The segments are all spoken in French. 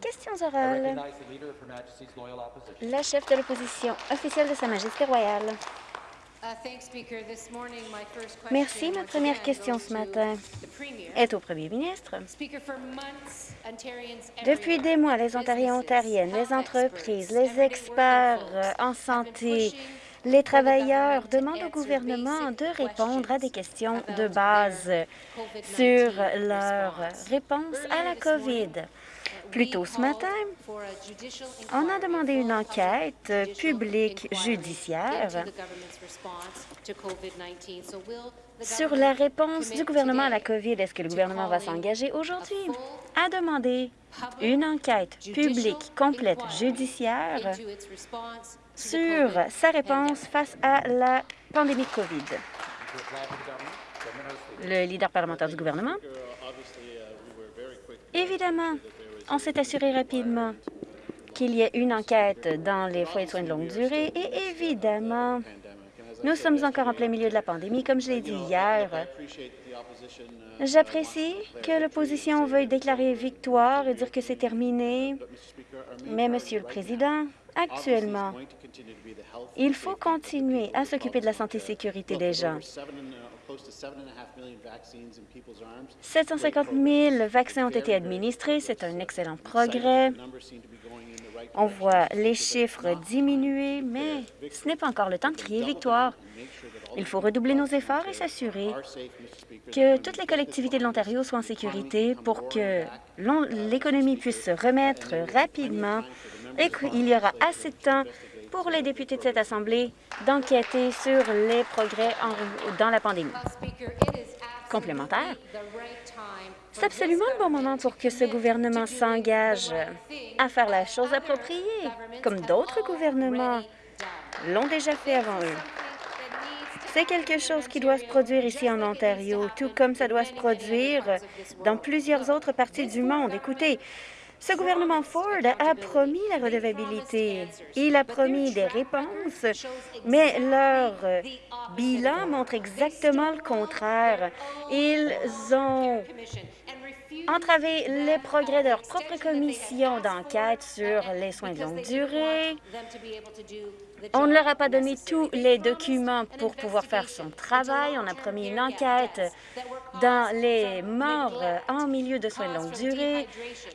Questions orales. La chef de l'opposition officielle de Sa Majesté royale. Merci. Ma première question ce matin est au premier ministre. Depuis des mois, les Ontariens et Ontariennes, les entreprises, les experts en santé, les travailleurs demandent au gouvernement de répondre à des questions de base sur leur réponse à la COVID. Plus tôt ce matin, on a demandé une enquête publique judiciaire sur la réponse du gouvernement à la COVID. Est-ce que le gouvernement va s'engager aujourd'hui? À demander une enquête publique complète judiciaire sur sa réponse face à la pandémie de COVID? Le leader parlementaire du gouvernement. Évidemment, on s'est assuré rapidement qu'il y ait une enquête dans les foyers de soins de longue durée et évidemment, nous sommes encore en plein milieu de la pandémie, comme je l'ai dit hier. J'apprécie que l'opposition veuille déclarer victoire et dire que c'est terminé, mais, Monsieur le Président, actuellement, il faut continuer à s'occuper de la santé et sécurité des gens. 750 000 vaccins ont été administrés. C'est un excellent progrès. On voit les chiffres diminuer, mais ce n'est pas encore le temps de crier victoire. Il faut redoubler nos efforts et s'assurer que toutes les collectivités de l'Ontario soient en sécurité pour que l'économie puisse se remettre rapidement et qu'il y aura assez de temps pour les députés de cette Assemblée d'enquêter sur les progrès dans la pandémie. Complémentaire. C'est absolument le bon moment pour que ce gouvernement s'engage à faire la chose appropriée, comme d'autres gouvernements l'ont déjà fait avant eux. C'est quelque chose qui doit se produire ici en Ontario, tout comme ça doit se produire dans plusieurs autres parties du monde. Écoutez, ce gouvernement Ford a promis la redevabilité. Il a promis des réponses, mais leur bilan montre exactement le contraire. Ils ont entravé les progrès de leur propre commission d'enquête sur les soins de longue durée. On ne leur a pas donné tous les documents pour pouvoir faire son travail. On a promis une enquête dans les morts en milieu de soins de longue durée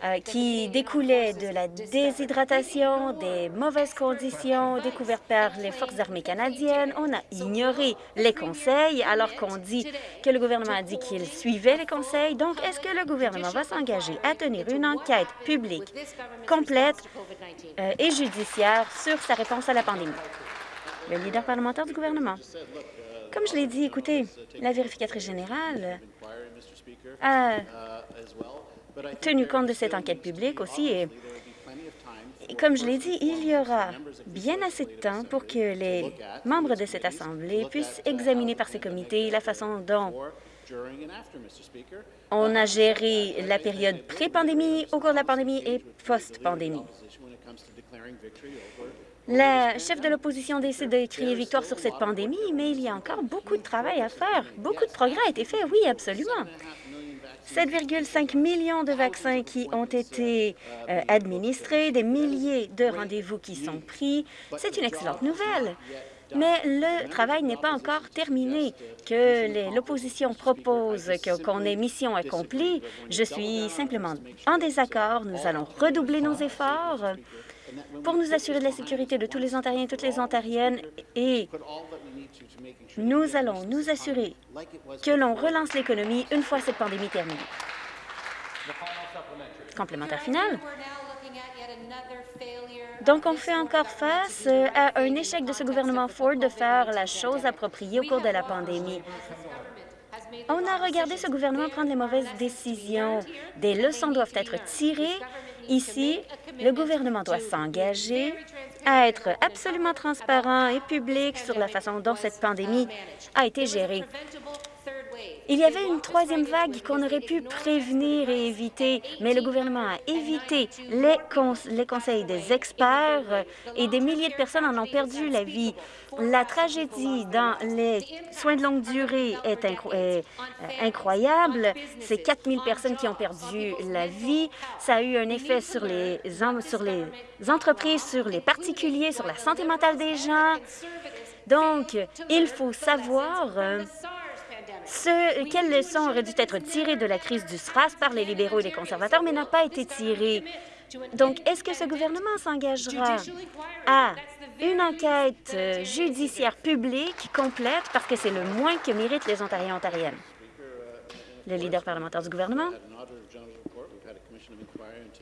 euh, qui découlaient de la déshydratation, des mauvaises conditions découvertes par les Forces armées canadiennes. On a ignoré les conseils alors qu'on dit que le gouvernement a dit qu'il suivait les conseils. Donc, est-ce que le gouvernement va s'engager à tenir une enquête publique complète euh, et judiciaire sur sa réponse à la pandémie? Le leader parlementaire du gouvernement. Comme je l'ai dit, écoutez, la vérificatrice générale a tenu compte de cette enquête publique aussi et, comme je l'ai dit, il y aura bien assez de temps pour que les membres de cette Assemblée puissent examiner par ces comités la façon dont on a géré la période pré-pandémie, au cours de la pandémie et post-pandémie. La chef de l'opposition décide de crier victoire sur cette pandémie, mais il y a encore beaucoup de travail à faire. Beaucoup de progrès a été fait, oui, absolument. 7,5 millions de vaccins qui ont été euh, administrés, des milliers de rendez-vous qui sont pris. C'est une excellente nouvelle. Mais le travail n'est pas encore terminé. Que l'opposition propose qu'on ait mission accomplie, je suis simplement en désaccord. Nous allons redoubler nos efforts pour nous assurer de la sécurité de tous les Ontariens et toutes les Ontariennes et nous allons nous assurer que l'on relance l'économie une fois cette pandémie terminée. Complémentaire final. Donc, on fait encore face à un échec de ce gouvernement Ford de faire la chose appropriée au cours de la pandémie. On a regardé ce gouvernement prendre les mauvaises décisions. Des leçons doivent être tirées Ici, le gouvernement doit s'engager à être absolument transparent et public sur la façon dont cette pandémie a été gérée. Il y avait une troisième vague qu'on aurait pu prévenir et éviter, mais le gouvernement a évité les, conseils des experts et des milliers de personnes en ont perdu la vie. La tragédie dans les soins de longue durée est, euh, incroyable. C'est 4 000 personnes qui ont perdu la vie. Ça a eu un effet sur les, entreprises, sur les particuliers, sur la santé mentale des gens. Donc, il faut savoir ce, quelles leçons auraient dû être tirées de la crise du SRAS par les libéraux et les conservateurs, mais n'a pas été tirées. Donc, est-ce que ce gouvernement s'engagera à une enquête euh, judiciaire publique complète parce que c'est le moins que méritent les Ontariens et Ontariennes? Le leader parlementaire du gouvernement?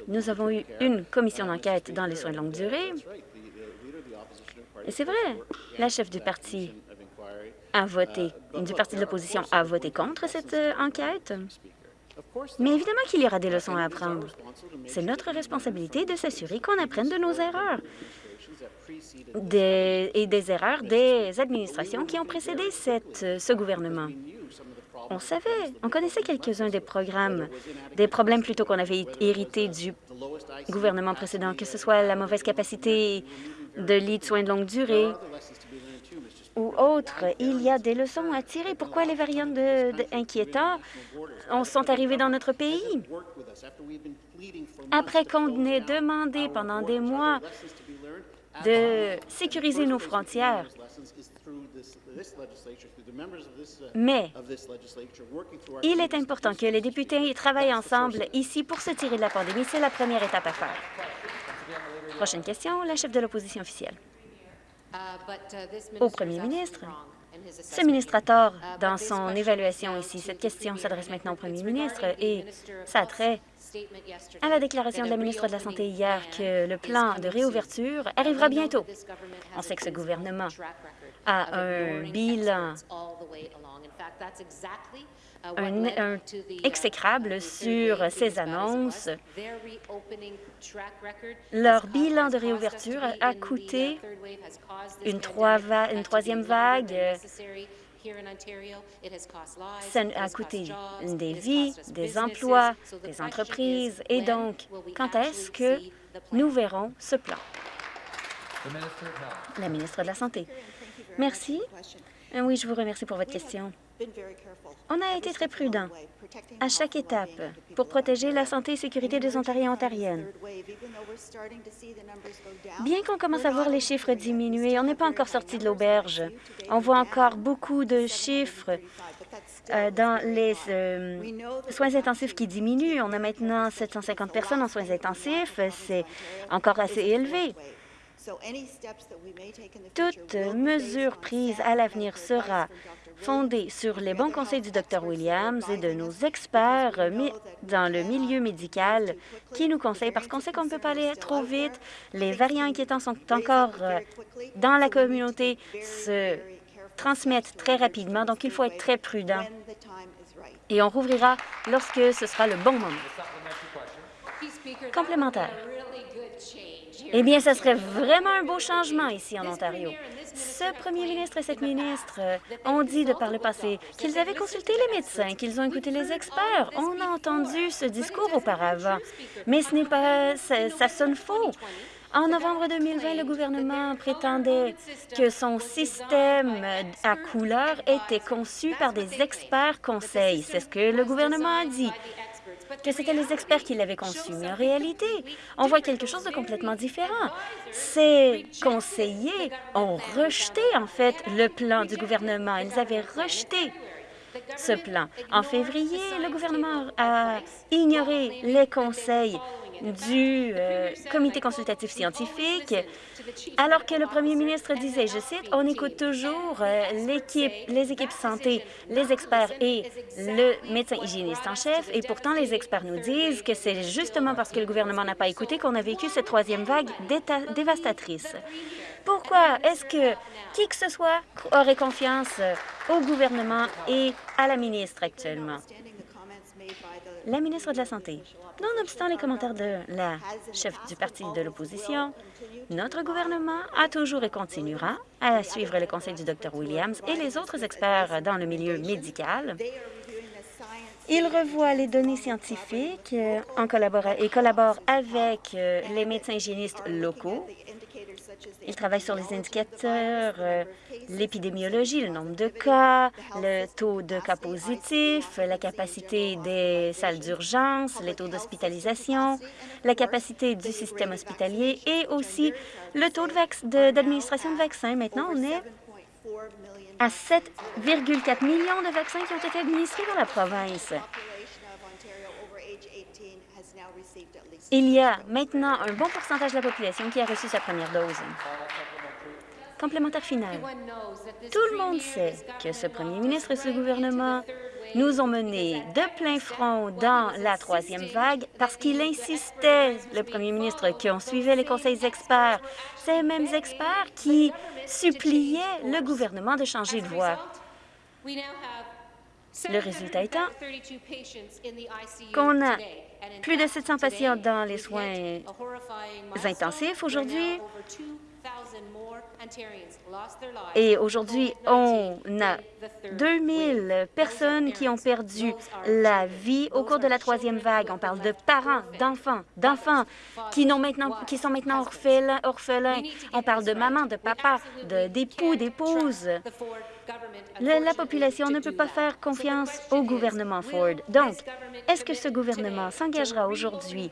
Nous avons eu une commission d'enquête dans les soins de longue durée. Et c'est vrai, la chef du parti a voté, du parti de l'opposition a voté contre cette euh, enquête. Mais évidemment qu'il y aura des leçons à apprendre. C'est notre responsabilité de s'assurer qu'on apprenne de nos erreurs et des erreurs des administrations qui ont précédé euh, ce gouvernement. On savait, on connaissait quelques-uns des programmes, des problèmes plutôt qu'on avait hérités du gouvernement précédent, que ce soit la mauvaise capacité de lits de soins de longue durée ou autres. Il y a des leçons à tirer. Pourquoi les variants de, inquiétants sont arrivés dans notre pays? Après qu'on ait demandé pendant des mois de sécuriser nos frontières, mais il est important que les députés travaillent ensemble ici pour se tirer de la pandémie. C'est la première étape à faire. Prochaine question, la chef de l'opposition officielle. Au premier ministre, ce ministre a tort dans son évaluation ici. Cette question s'adresse maintenant au premier ministre et ça a trait à la déclaration de la ministre de la Santé hier que le plan de réouverture arrivera bientôt. On sait que ce gouvernement a un bilan un, exécrable sur ces annonces. Leur bilan de réouverture a coûté une, une troisième vague. Ça a coûté des vies, des emplois, des entreprises. Et donc, quand est-ce que nous verrons ce plan? La ministre de la Santé. Merci. Oui, je vous remercie pour votre question. On a été très prudent à chaque étape pour protéger la santé et sécurité des Ontariens et Ontariennes. Bien qu'on commence à voir les chiffres diminuer, on n'est pas encore sorti de l'auberge. On voit encore beaucoup de chiffres euh, dans les euh, soins intensifs qui diminuent. On a maintenant 750 personnes en soins intensifs. C'est encore assez élevé. Toute mesure prise à l'avenir sera fondée sur les bons conseils du Dr Williams et de nos experts dans le milieu médical qui nous conseillent, parce qu'on sait qu'on ne peut pas aller trop vite. Les variants inquiétants sont encore euh, dans la communauté, se transmettent très rapidement, donc il faut être très prudent. Et on rouvrira lorsque ce sera le bon moment. Complémentaire. Eh bien, ce serait vraiment un beau changement ici en Ontario. Ce premier ministre et cette ministre euh, ont dit de par le passé qu'ils avaient consulté les médecins, qu'ils ont écouté les experts. On a entendu ce discours auparavant, mais ce n'est pas... ça sonne faux. En novembre 2020, le gouvernement prétendait que son système à couleur était conçu par des experts conseils. C'est ce que le gouvernement a dit que c'était les experts qui l'avaient conçu. Mais en réalité, on voit quelque chose de complètement différent. Ces conseillers ont rejeté, en fait, le plan du gouvernement. Ils avaient rejeté ce plan. En février, le gouvernement a ignoré les conseils du euh, comité consultatif scientifique, alors que le premier ministre disait, je cite, « On écoute toujours euh, les équipes santé, les experts et le médecin hygiéniste en chef, et pourtant les experts nous disent que c'est justement parce que le gouvernement n'a pas écouté qu'on a vécu cette troisième vague dévastatrice. Pourquoi est-ce que qui que ce soit aurait confiance au gouvernement et à la ministre actuellement? La ministre de la Santé. Nonobstant les commentaires de la chef du parti de l'opposition, notre gouvernement a toujours et continuera à suivre les conseils du Dr Williams et les autres experts dans le milieu médical. Il revoit les données scientifiques en et collabore avec euh, les médecins hygiénistes locaux il travaille sur les indicateurs, euh, l'épidémiologie, le nombre de cas, le taux de cas positifs, la capacité des salles d'urgence, les taux d'hospitalisation, la capacité du système hospitalier et aussi le taux d'administration de, vaccins. Maintenant, on est à 7,4 millions de vaccins qui ont été administrés dans la province. Il y a maintenant un bon pourcentage de la population qui a reçu sa première dose. Complémentaire final. Tout le monde sait que ce premier ministre et ce gouvernement nous ont menés de plein front dans la troisième vague parce qu'il insistait, le premier ministre, qu'on suivait les conseils experts, ces mêmes experts qui suppliaient le gouvernement de changer de voie. Le résultat étant qu'on a plus de 700 patients dans les soins intensifs aujourd'hui. Et aujourd'hui, on a 2000 personnes qui ont perdu la vie au cours de la troisième vague. On parle de parents, d'enfants, d'enfants qui, qui sont maintenant orphelins, orphelins. On parle de maman, de papa, d'époux, d'épouses. La, population ne peut pas faire confiance au gouvernement Ford. Donc, est-ce que ce gouvernement s'engagera aujourd'hui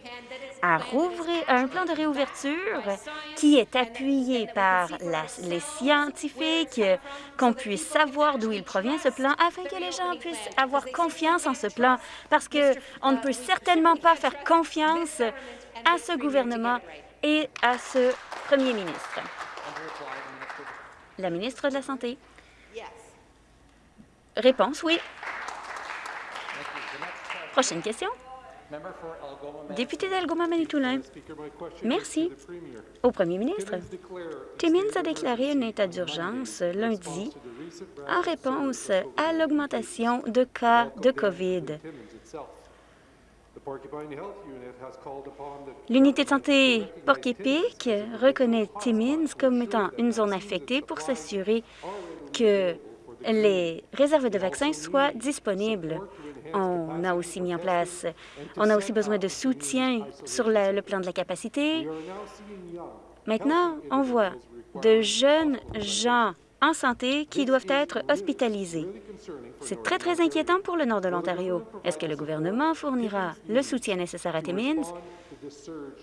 à un plan de réouverture qui est appuyé par les scientifiques, qu'on puisse savoir d'où il provient, ce plan, afin que les gens puissent avoir confiance en ce plan, parce qu'on ne peut certainement pas faire confiance à ce gouvernement et à ce premier ministre. La ministre de la Santé. Réponse, oui. Prochaine question. Député d'Algoma Manitoulin. Merci. Au premier ministre, Timmins a déclaré un état d'urgence lundi en réponse à l'augmentation de cas de COVID. L'unité de santé Porc-Épic reconnaît Timmins comme étant une zone affectée pour s'assurer que les réserves de vaccins soient disponibles. On a aussi mis en place, on a aussi besoin de soutien sur le plan de la capacité. Maintenant, on voit de jeunes gens en santé qui doivent être hospitalisés. C'est très, très inquiétant pour le nord de l'Ontario. Est-ce que le gouvernement fournira le soutien nécessaire à Timmins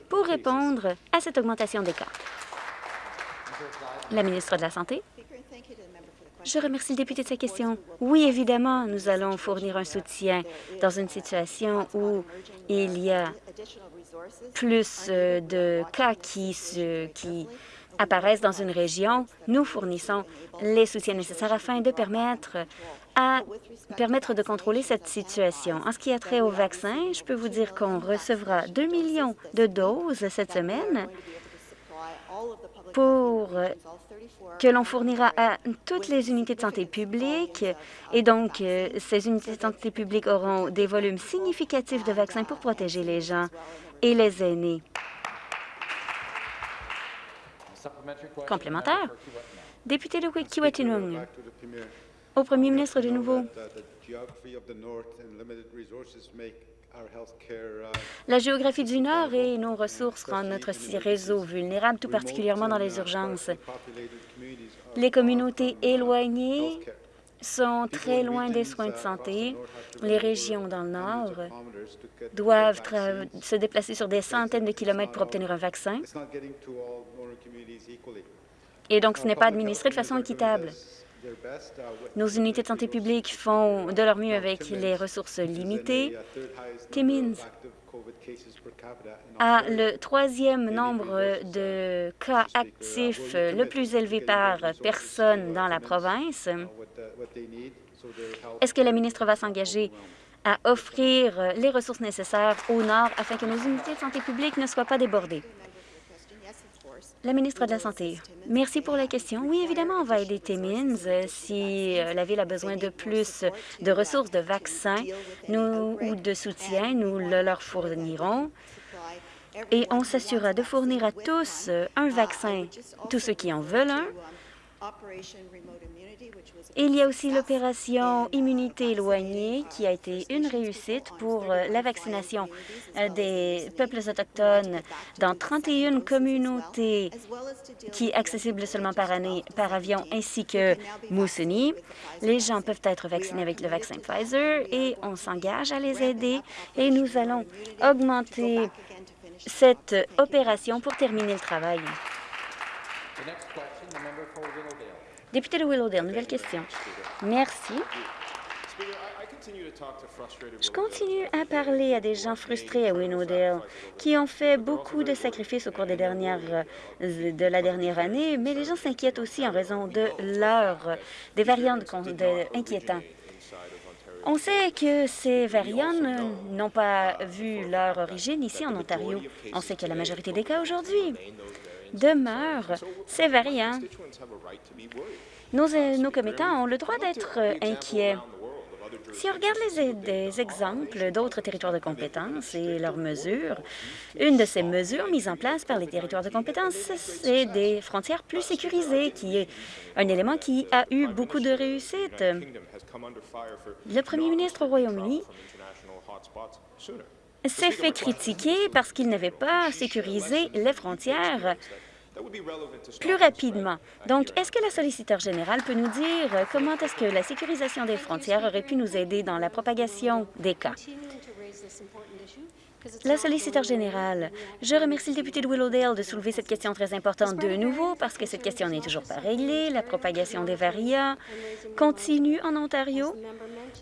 pour répondre à cette augmentation des cas? La ministre de la Santé. Je remercie le député de sa question. Oui, évidemment, nous allons fournir un soutien dans une situation où il y a plus euh, de cas qui, se, qui apparaissent dans une région. Nous fournissons les soutiens nécessaires afin de permettre permettre de contrôler cette situation. En ce qui a trait au vaccin, je peux vous dire qu'on recevra 2 millions de doses cette semaine pour que l'on fournira à toutes les unités de santé publique. Et donc, euh, ces unités de santé publique auront des volumes significatifs de vaccins pour protéger les gens et les aînés. Complémentaire. Député de Kiwetinung. Au premier ministre de nouveau. La géographie du Nord et nos ressources rendent notre réseau vulnérable, tout particulièrement dans les urgences. Les communautés éloignées sont très loin des soins de santé. Les régions dans le Nord doivent se déplacer sur des centaines de kilomètres pour obtenir un vaccin. Et donc, ce n'est pas administré de façon équitable. Nos unités de santé publique font de leur mieux avec les ressources limitées. Timmins a le troisième nombre de cas actifs le plus élevé par personne dans la province. Est-ce que la ministre va s'engager à offrir les ressources nécessaires au Nord afin que nos unités de santé publique ne soient pas débordées? La ministre de la Santé, merci pour la question. Oui, évidemment, on va aider Timmins. Si euh, la Ville a besoin de plus de ressources de vaccins ou de soutien, nous le leur fournirons. Et on s'assurera de fournir à tous un vaccin, tous ceux qui en veulent un, il y a aussi l'opération Immunité éloignée qui a été une réussite pour euh, la vaccination euh, des peuples autochtones dans 31 communautés qui accessibles seulement par avion ainsi que Moussouni. Les gens peuvent être vaccinés avec le vaccin Pfizer et on s'engage à les aider et nous allons augmenter cette opération pour terminer le travail. Député de Willowdale, nouvelle question. Merci. Je continue à parler à des gens frustrés à Willowdale qui ont fait beaucoup de sacrifices au cours de la dernière année, mais les gens s'inquiètent aussi en raison de leur, des variants de. On sait que ces variants n'ont pas vu leur origine ici en Ontario. On sait que la majorité des cas aujourd'hui demeurent ces variants. Nos, nos commettants ont le droit d'être euh, inquiets. Si on regarde les, des exemples d'autres territoires de compétences et leurs mesures, une de ces mesures mises en place par les territoires de compétences, c'est des frontières plus sécurisées, qui est un élément qui a eu beaucoup de réussite. Le premier ministre au Royaume-Uni s'est fait critiquer parce qu'il n'avait pas sécurisé les frontières plus rapidement. Donc, est-ce que la solliciteur générale peut nous dire comment est-ce que la sécurisation des frontières aurait pu nous aider dans la propagation des cas? La solliciteur générale, je remercie le député de Willowdale de soulever cette question très importante de nouveau parce que cette question n'est toujours pas réglée. La propagation des variants continue en Ontario.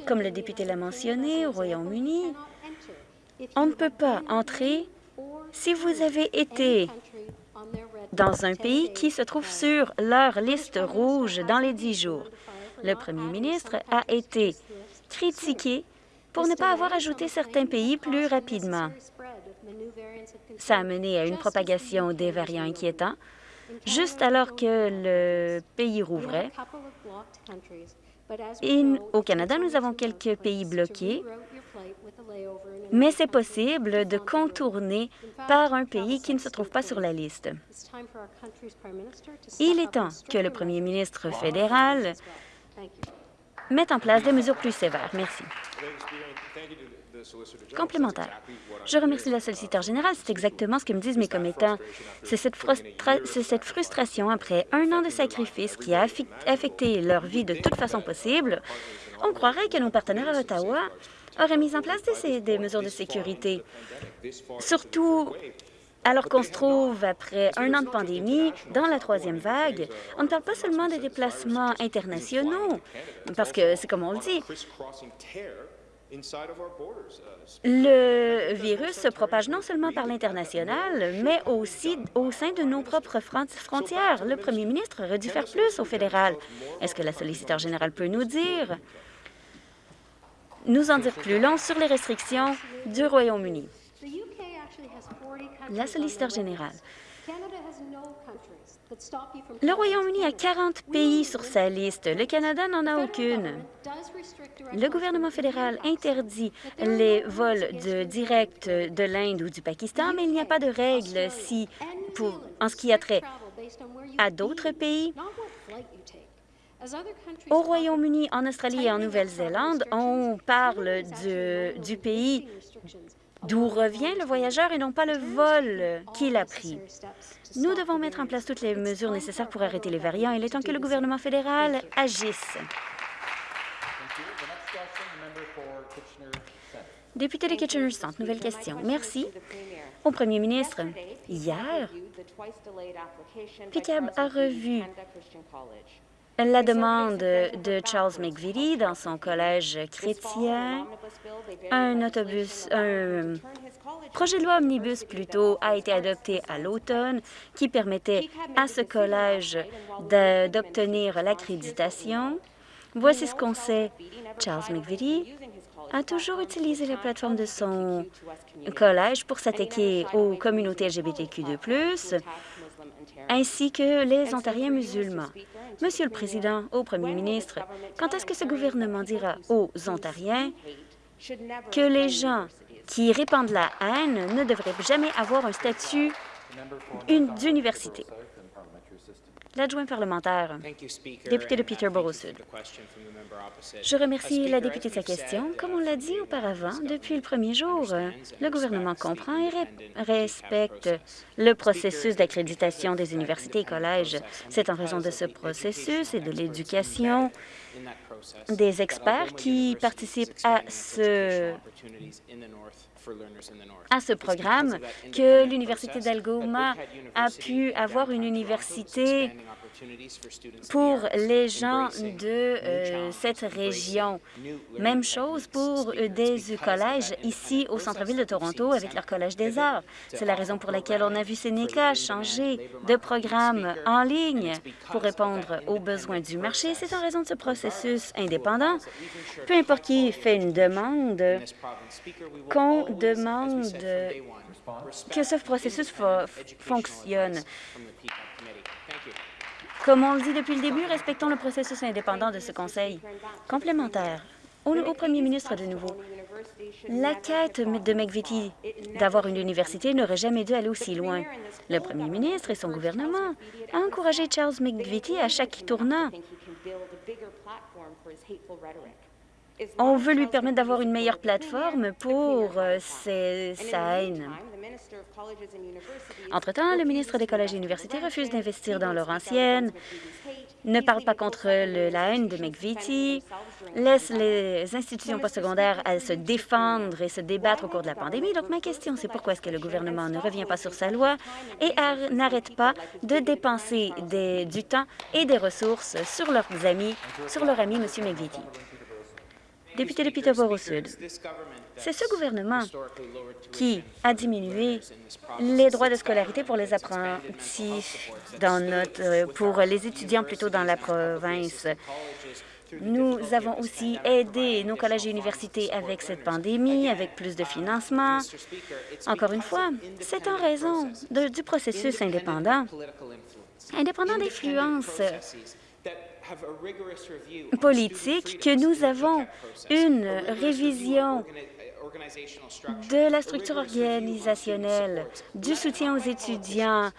Comme le député l'a mentionné, au Royaume-Uni, on ne peut pas entrer si vous avez été dans un pays qui se trouve sur leur liste rouge dans les dix jours. Le premier ministre a été critiqué pour ne pas avoir ajouté certains pays plus rapidement. Ça a mené à une propagation des variants inquiétants, juste alors que le pays rouvrait. au Canada, nous avons quelques pays bloqués mais c'est possible de contourner par un pays qui ne se trouve pas sur la liste. Il est temps que le premier ministre fédéral mette en place des mesures plus sévères. Merci. Complémentaire. Je remercie la solliciteur générale. C'est exactement ce que me disent mes commettants. C'est cette, cette, frustration après un an de sacrifice qui a affecté leur vie de toute façon possible. On croirait que nos partenaires à Ottawa aurait mis en place des, mesures de sécurité, surtout alors qu'on se trouve après un an de pandémie, dans la troisième vague, on ne parle pas seulement des déplacements internationaux, parce que c'est comme on le dit, le virus se propage non seulement par l'international, mais aussi au sein de nos propres frontières. Le premier ministre aurait dû faire plus au fédéral. Est-ce que la solliciteur générale peut nous dire? Nous en dire plus long sur les restrictions du Royaume-Uni. La solliciteur générale. Le Royaume-Uni a 40 pays sur sa liste. Le Canada n'en a aucune. Le gouvernement fédéral interdit les vols de direct de l'Inde ou du Pakistan, mais il n'y a pas de règles si, en ce qui a trait à d'autres pays au Royaume-Uni, en Australie et en Nouvelle-Zélande, on parle du, pays d'où revient le voyageur et non pas le vol qu'il a pris. Nous devons mettre en place toutes les mesures nécessaires pour arrêter les variants. Il est temps que le gouvernement fédéral agisse. Député de Kitchener-Centre, nouvelle question. Merci. Au premier ministre, hier, PICAB a revu la demande de Charles McVitie dans son collège chrétien, un autobus, un projet de loi omnibus plutôt a été adopté à l'automne qui permettait à ce collège d'obtenir l'accréditation. Voici ce qu'on sait. Charles McVitie a toujours utilisé la plateforme de son collège pour s'attaquer aux communautés LGBTQ2+, ainsi que les Ontariens musulmans. Monsieur le Président, au Premier ministre, quand est-ce que ce gouvernement dira aux Ontariens que les gens qui répandent la haine ne devraient jamais avoir un statut d'université? L'adjoint parlementaire, député de Peterborough Sud. Je remercie la députée de sa question. Comme on l'a dit auparavant, depuis le premier jour, le gouvernement comprend et respecte le processus d'accréditation des universités et collèges. C'est en raison de ce processus et de l'éducation des experts qui participent à ce à ce programme que l'Université d'Algoma a pu avoir une université pour les gens de euh, cette région. Même chose pour des collèges ici au centre-ville de Toronto avec leur Collège des arts. C'est la raison pour laquelle on a vu Sénéca changer de programme en ligne pour répondre aux besoins du marché. C'est en raison de ce processus indépendant. Peu importe qui fait une demande, qu'on demande que ce processus fonctionne. Comme on le dit depuis le début, respectons le processus indépendant de ce Conseil. Complémentaire, au, premier ministre de nouveau, la quête de McVitie d'avoir une université n'aurait jamais dû aller aussi loin. Le premier ministre et son gouvernement ont encouragé Charles McVitie à chaque tournant on veut lui permettre d'avoir une meilleure plateforme pour euh, sa haine. Entre-temps, le ministre des Collèges et universités refuse d'investir dans leur ancienne, ne parle pas contre la haine de McVitie, laisse les institutions postsecondaires à se défendre et se débattre au cours de la pandémie. Donc, ma question, c'est pourquoi est-ce que le gouvernement ne revient pas sur sa loi et n'arrête pas de dépenser du temps et des ressources sur leurs amis, sur leur ami, M. McVitie député de Peterborough Sud. C'est ce gouvernement qui a diminué les droits de scolarité pour les apprentis pour les étudiants plutôt dans la province. Nous avons aussi aidé nos collèges et universités avec cette pandémie, avec plus de financement. Encore une fois, c'est en raison du processus indépendant, indépendant d'influence politique que nous avons une révision de la structure organisationnelle, du soutien aux étudiants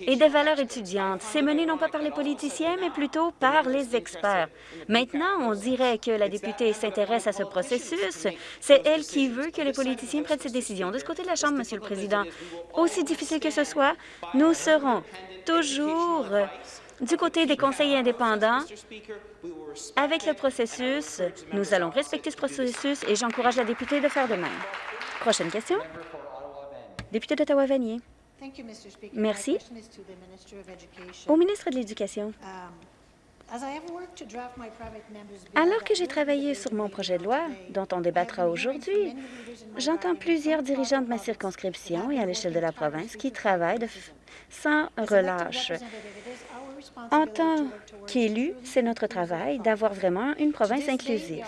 et des valeurs étudiantes. C'est mené non pas par les politiciens, mais plutôt par les experts. Maintenant, on dirait que la députée s'intéresse à ce processus. C'est elle qui veut que les politiciens prennent ces décisions. De ce côté de la Chambre, Monsieur le Président, aussi difficile que ce soit, nous serons toujours du côté des conseils indépendants, avec le processus, nous allons respecter ce processus et j'encourage la députée de faire de même. Prochaine question. Député d'Ottawa-Vanier. Merci. Au ministre de l'Éducation. Alors que j'ai travaillé sur mon projet de loi, dont on débattra aujourd'hui, j'entends plusieurs dirigeants de ma circonscription et à l'échelle de la province qui travaillent sans relâche en tant qu'élu, c'est notre travail d'avoir vraiment une province inclusive.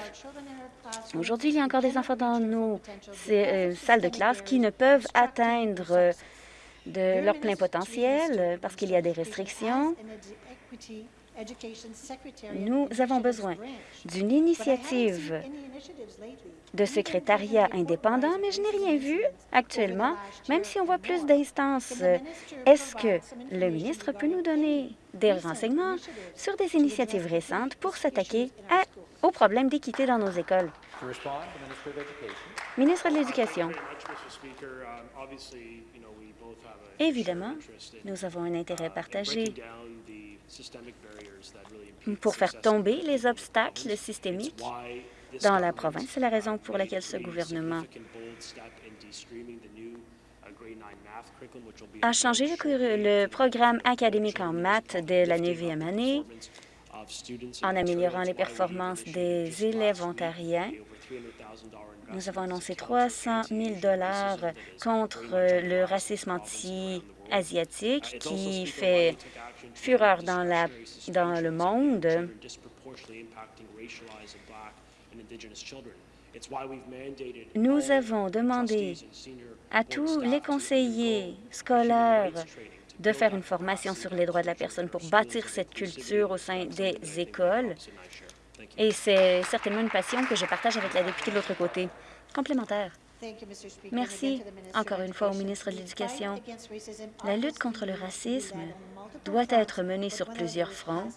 Aujourd'hui, il y a encore des enfants dans nos euh, salles de classe qui ne peuvent atteindre de leur plein potentiel parce qu'il y a des restrictions. Nous avons besoin d'une initiative de secrétariat indépendant, mais je n'ai rien vu actuellement, même si on voit plus d'instances. Est-ce que le ministre peut nous donner des renseignements sur des initiatives récentes pour s'attaquer aux problèmes d'équité dans nos écoles? Ministre de l'Éducation. Évidemment, nous avons un intérêt partagé pour faire tomber les obstacles systémiques dans la province. C'est la raison pour laquelle ce gouvernement a changé le, programme académique en maths dès la neuvième année en améliorant les performances des élèves ontariens. Nous avons annoncé 300 000 contre le racisme anti-asiatique qui fait fureur dans, la, dans le monde. Nous avons demandé à tous les conseillers scolaires de faire une formation sur les droits de la personne pour bâtir cette culture au sein des écoles. Et c'est certainement une passion que je partage avec la députée de l'autre côté. Complémentaire. Merci encore une fois au ministre de l'Éducation. La lutte contre le racisme doit être menée sur plusieurs fronts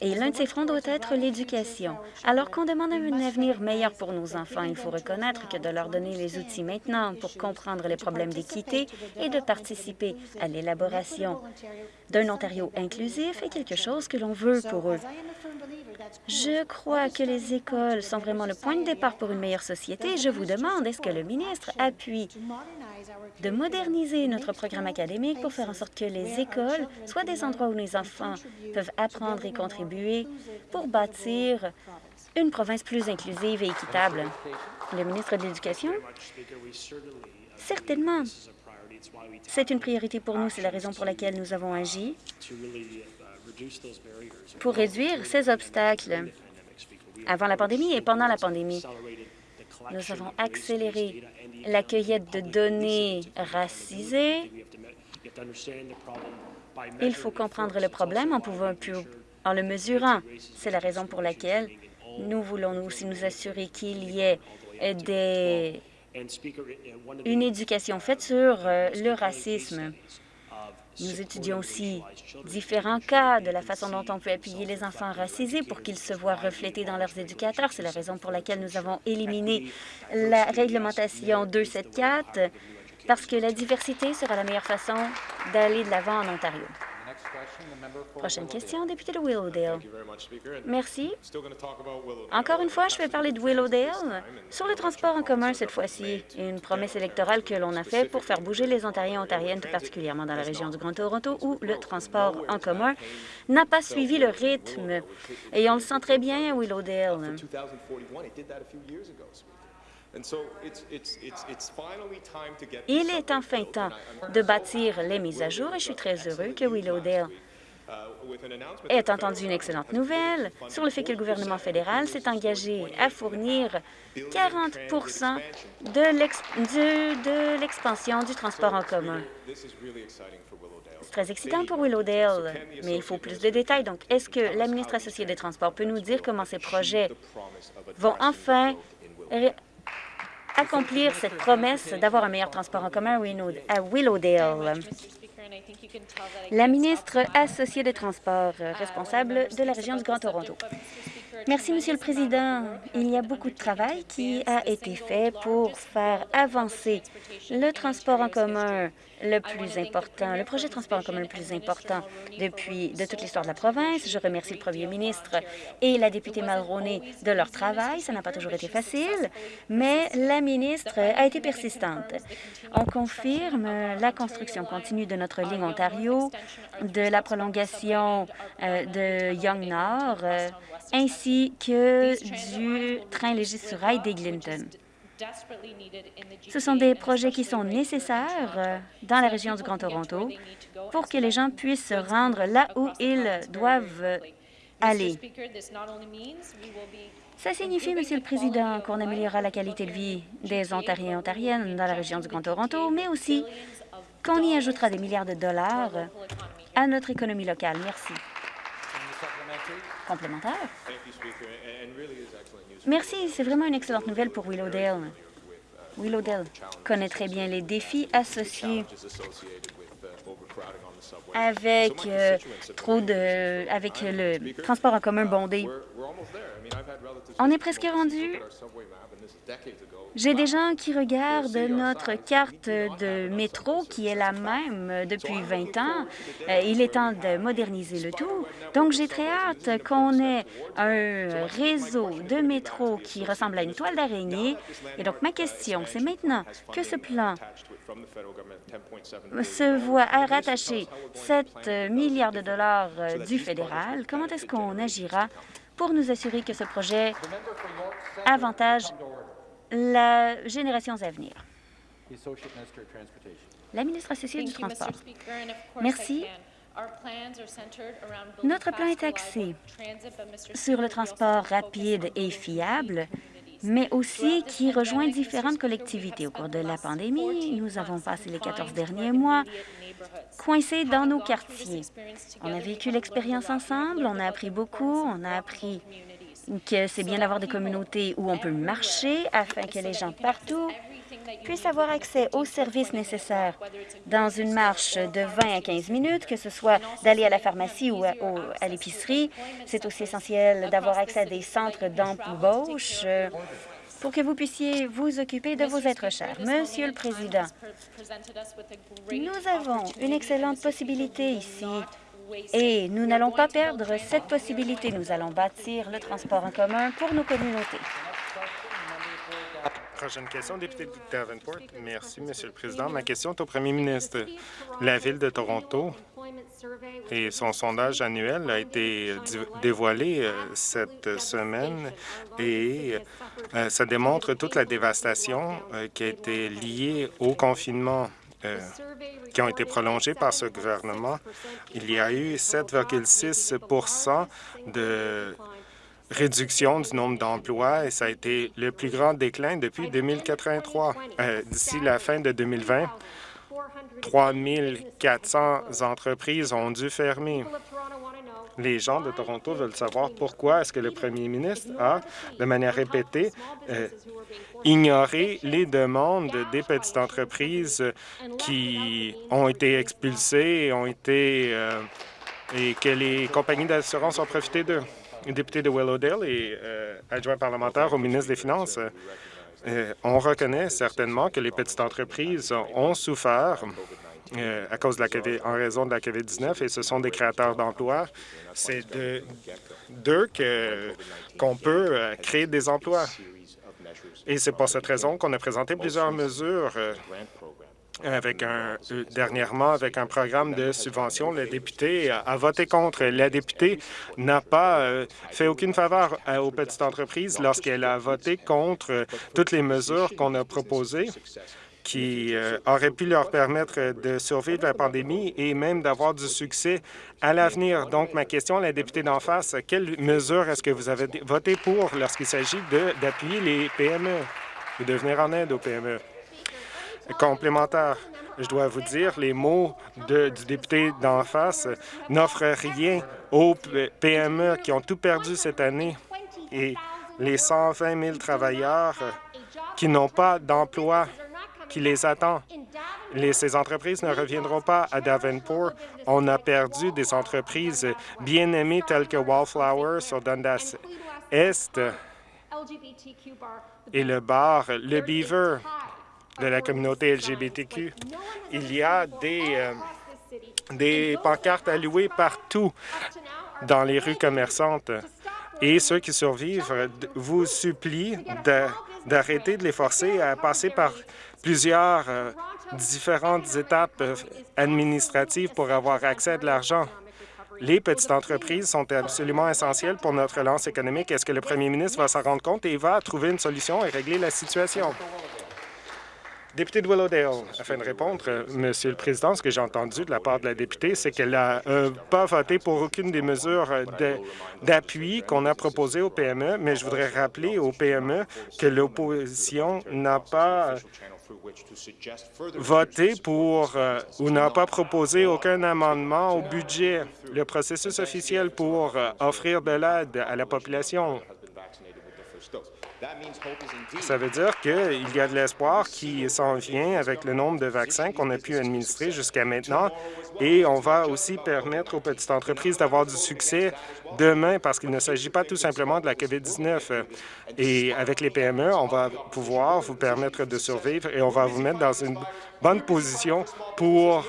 et l'un de ces fronts doit être l'éducation. Alors qu'on demande un avenir meilleur pour nos enfants, il faut reconnaître que de leur donner les outils maintenant pour comprendre les problèmes d'équité et de participer à l'élaboration d'un Ontario inclusif est quelque chose que l'on veut pour eux. Je crois que les écoles sont vraiment le point de départ pour une meilleure société. Je vous demande, est-ce que le ministre appuie de moderniser notre programme académique pour faire en sorte que les écoles soient des endroits où les enfants peuvent apprendre et contribuer pour bâtir une province plus inclusive et équitable? Le ministre de l'Éducation, certainement, c'est une priorité pour nous. C'est la raison pour laquelle nous avons agi pour réduire ces obstacles avant la pandémie et pendant la pandémie. Nous avons accéléré la cueillette de données racisées. Il faut comprendre le problème en, pouvant, en le mesurant. C'est la raison pour laquelle nous voulons aussi nous assurer qu'il y ait des, une éducation faite sur euh, le racisme. Nous étudions aussi différents cas de la façon dont on peut appuyer les enfants racisés pour qu'ils se voient reflétés dans leurs éducateurs. C'est la raison pour laquelle nous avons éliminé la réglementation 274 parce que la diversité sera la meilleure façon d'aller de l'avant en Ontario. Prochaine question, député de Willowdale. Merci. Encore une fois, je vais parler de Willowdale sur le transport en commun cette fois-ci. Une promesse électorale que l'on a faite pour faire bouger les Ontariens et Ontariennes, tout particulièrement dans la région du Grand Toronto, où le transport en commun n'a pas suivi le rythme. Et on le sent très bien à Willowdale. Il est enfin temps de bâtir les mises à jour et je suis très heureux que Willowdale uh, ait entendu une excellente nouvelle sur le fait que le gouvernement fédéral s'est engagé à fournir 40% de l'expansion du transport en commun. C'est très excitant pour Willowdale, mais il faut plus de détails. Donc, est-ce que la ministre associée des Transports peut nous dire comment ces projets vont enfin accomplir cette promesse d'avoir un meilleur transport en commun à Willowdale? La ministre associée des Transports, responsable de la région du Grand Toronto. Merci, Monsieur le Président. Il y a beaucoup de travail qui a été fait pour faire avancer le transport en commun le plus important, le projet de transport en commun le plus important depuis de toute l'histoire de la province. Je remercie le premier ministre et la députée Mulroney de leur travail. Ça n'a pas toujours été facile, mais la ministre a été persistante. On confirme la construction continue de notre ligne Ontario, de la prolongation euh, de Young Nord, euh, ainsi que du train léger sur rail d'Eglinton. Ce sont des projets qui sont nécessaires dans la région du Grand Toronto pour que les gens puissent se rendre là où ils doivent aller. Ça signifie, Monsieur le Président, qu'on améliorera la qualité de vie des Ontariens et Ontariennes dans la région du Grand Toronto, mais aussi qu'on y ajoutera des milliards de dollars à notre économie locale. Merci. Complémentaire? Merci, c'est vraiment une excellente nouvelle pour Willowdale. Willowdale connaît très bien les défis associés avec euh, trop de, avec le transport en commun bondé. On est presque rendu j'ai des gens qui regardent notre carte de métro, qui est la même depuis 20 ans. Euh, il est temps de moderniser le tout. Donc, j'ai très hâte qu'on ait un réseau de métro qui ressemble à une toile d'araignée. Et donc, ma question, c'est maintenant que ce plan se voit rattacher 7 milliards de dollars euh, du fédéral, comment est-ce qu'on agira pour nous assurer que ce projet avantage la génération à venir. La ministre associée du Transport. Merci. Notre plan est axé sur le transport rapide et fiable mais aussi qui rejoint différentes collectivités. Au cours de la pandémie, nous avons passé les 14 derniers mois coincés dans nos quartiers. On a vécu l'expérience ensemble, on a appris beaucoup, on a appris que c'est bien d'avoir des communautés où on peut marcher afin que les gens partout puissent avoir accès aux services nécessaires dans une marche de 20 à 15 minutes, que ce soit d'aller à la pharmacie ou à, l'épicerie. C'est aussi essentiel d'avoir accès à des centres d'embauche euh, pour que vous puissiez vous occuper de vos êtres chers. Monsieur le Président, nous avons une excellente possibilité ici et nous n'allons pas perdre cette possibilité. Nous allons bâtir le transport en commun pour nos communautés. Prochaine question, député de Davenport. Merci, Monsieur le Président. Ma question est au premier ministre. La Ville de Toronto et son sondage annuel a été dévoilé euh, cette semaine et euh, ça démontre toute la dévastation euh, qui a été liée au confinement qui ont été prolongés par ce gouvernement. Il y a eu 7,6% de réduction du nombre d'emplois et ça a été le plus grand déclin depuis 2083. Euh, d'ici la fin de 2020, 3 400 entreprises ont dû fermer. Les gens de Toronto veulent savoir pourquoi est-ce que le premier ministre a, de manière répétée, euh, ignoré les demandes des petites entreprises qui ont été expulsées et, ont été, euh, et que les compagnies d'assurance ont profité d'eux. Député de Willowdale et euh, adjoint parlementaire au ministre des Finances, on reconnaît certainement que les petites entreprises ont souffert euh, à cause de la en raison de la COVID-19 et ce sont des créateurs d'emplois. C'est d'eux qu'on peut créer des emplois. Et c'est pour cette raison qu'on a présenté plusieurs mesures avec un, euh, dernièrement avec un programme de subvention. Le député a, voté contre. La députée n'a pas euh, fait aucune faveur aux petites entreprises lorsqu'elle a voté contre toutes les mesures qu'on a proposées qui euh, auraient pu leur permettre de survivre la pandémie et même d'avoir du succès à l'avenir. Donc, ma question à la députée d'en face, quelles mesures est-ce que vous avez voté pour lorsqu'il s'agit d'appuyer les PME et de venir en aide aux PME? complémentaire. Je dois vous dire, les mots du député d'en face n'offrent rien aux PME qui ont tout perdu cette année et les 120 000 travailleurs qui n'ont pas d'emploi qui les attend. ces entreprises ne reviendront pas à Davenport. On a perdu des entreprises bien aimées telles que Wallflower sur Dundas Est et le bar Le Beaver de la communauté LGBTQ. Il y a des, euh, des pancartes allouées partout dans les rues commerçantes. Et ceux qui survivent vous supplient d'arrêter de, les forcer à passer par plusieurs euh, différentes étapes euh, administratives pour avoir accès à de l'argent. Les petites entreprises sont absolument essentielles pour notre relance économique. Est-ce que le premier ministre va s'en rendre compte et va trouver une solution et régler la situation? Député de Willowdale, afin de répondre, euh, Monsieur le Président, ce que j'ai entendu de la part de la députée, c'est qu'elle n'a pas voté pour aucune des mesures d'appui qu'on a proposées aux PME, mais je voudrais rappeler aux PME que l'opposition n'a pas voté pour ou n'a pas proposé aucun amendement au budget, le processus officiel pour offrir de l'aide à la population. Ça veut dire qu'il y a de l'espoir qui s'en vient avec le nombre de vaccins qu'on a pu administrer jusqu'à maintenant et on va aussi permettre aux petites entreprises d'avoir du succès demain parce qu'il ne s'agit pas tout simplement de la COVID-19. Et avec les PME, on va pouvoir vous permettre de survivre et on va vous mettre dans une bonne position pour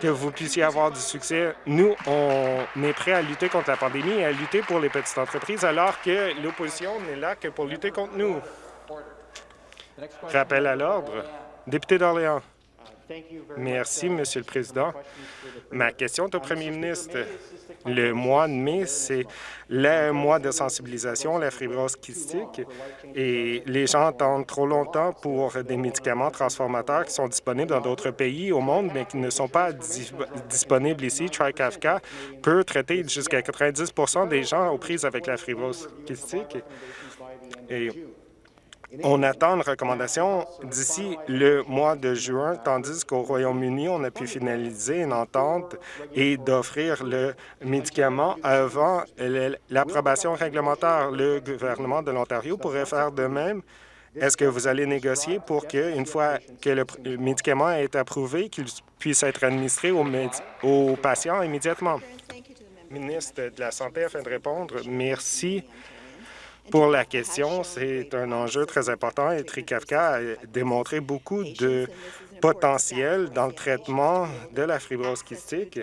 que vous puissiez avoir du succès. Nous, on est prêts à lutter contre la pandémie et à lutter pour les petites entreprises alors que l'opposition n'est là que pour lutter contre nous. Rappel à l'ordre. Député d'Orléans. Merci, Monsieur le Président. Ma question est au premier ministre. Le mois de mai, c'est le mois de sensibilisation à la fibrose kystique et les gens attendent trop longtemps pour des médicaments transformateurs qui sont disponibles dans d'autres pays au monde, mais qui ne sont pas disponibles ici. TriKafka peut traiter jusqu'à 90% des gens aux prises avec la fibrose kystique. Et on attend une recommandation d'ici le mois de juin, tandis qu'au Royaume-Uni, on a pu finaliser une entente et d'offrir le médicament avant l'approbation réglementaire. Le gouvernement de l'Ontario pourrait faire de même. Est-ce que vous allez négocier pour qu'une fois que le médicament est approuvé, qu'il puisse être administré aux, aux patients immédiatement? Ministre de la Santé, afin de répondre, merci pour la question. C'est un enjeu très important et TRICAFCA a démontré beaucoup de potentiel dans le traitement de la fibrose kystique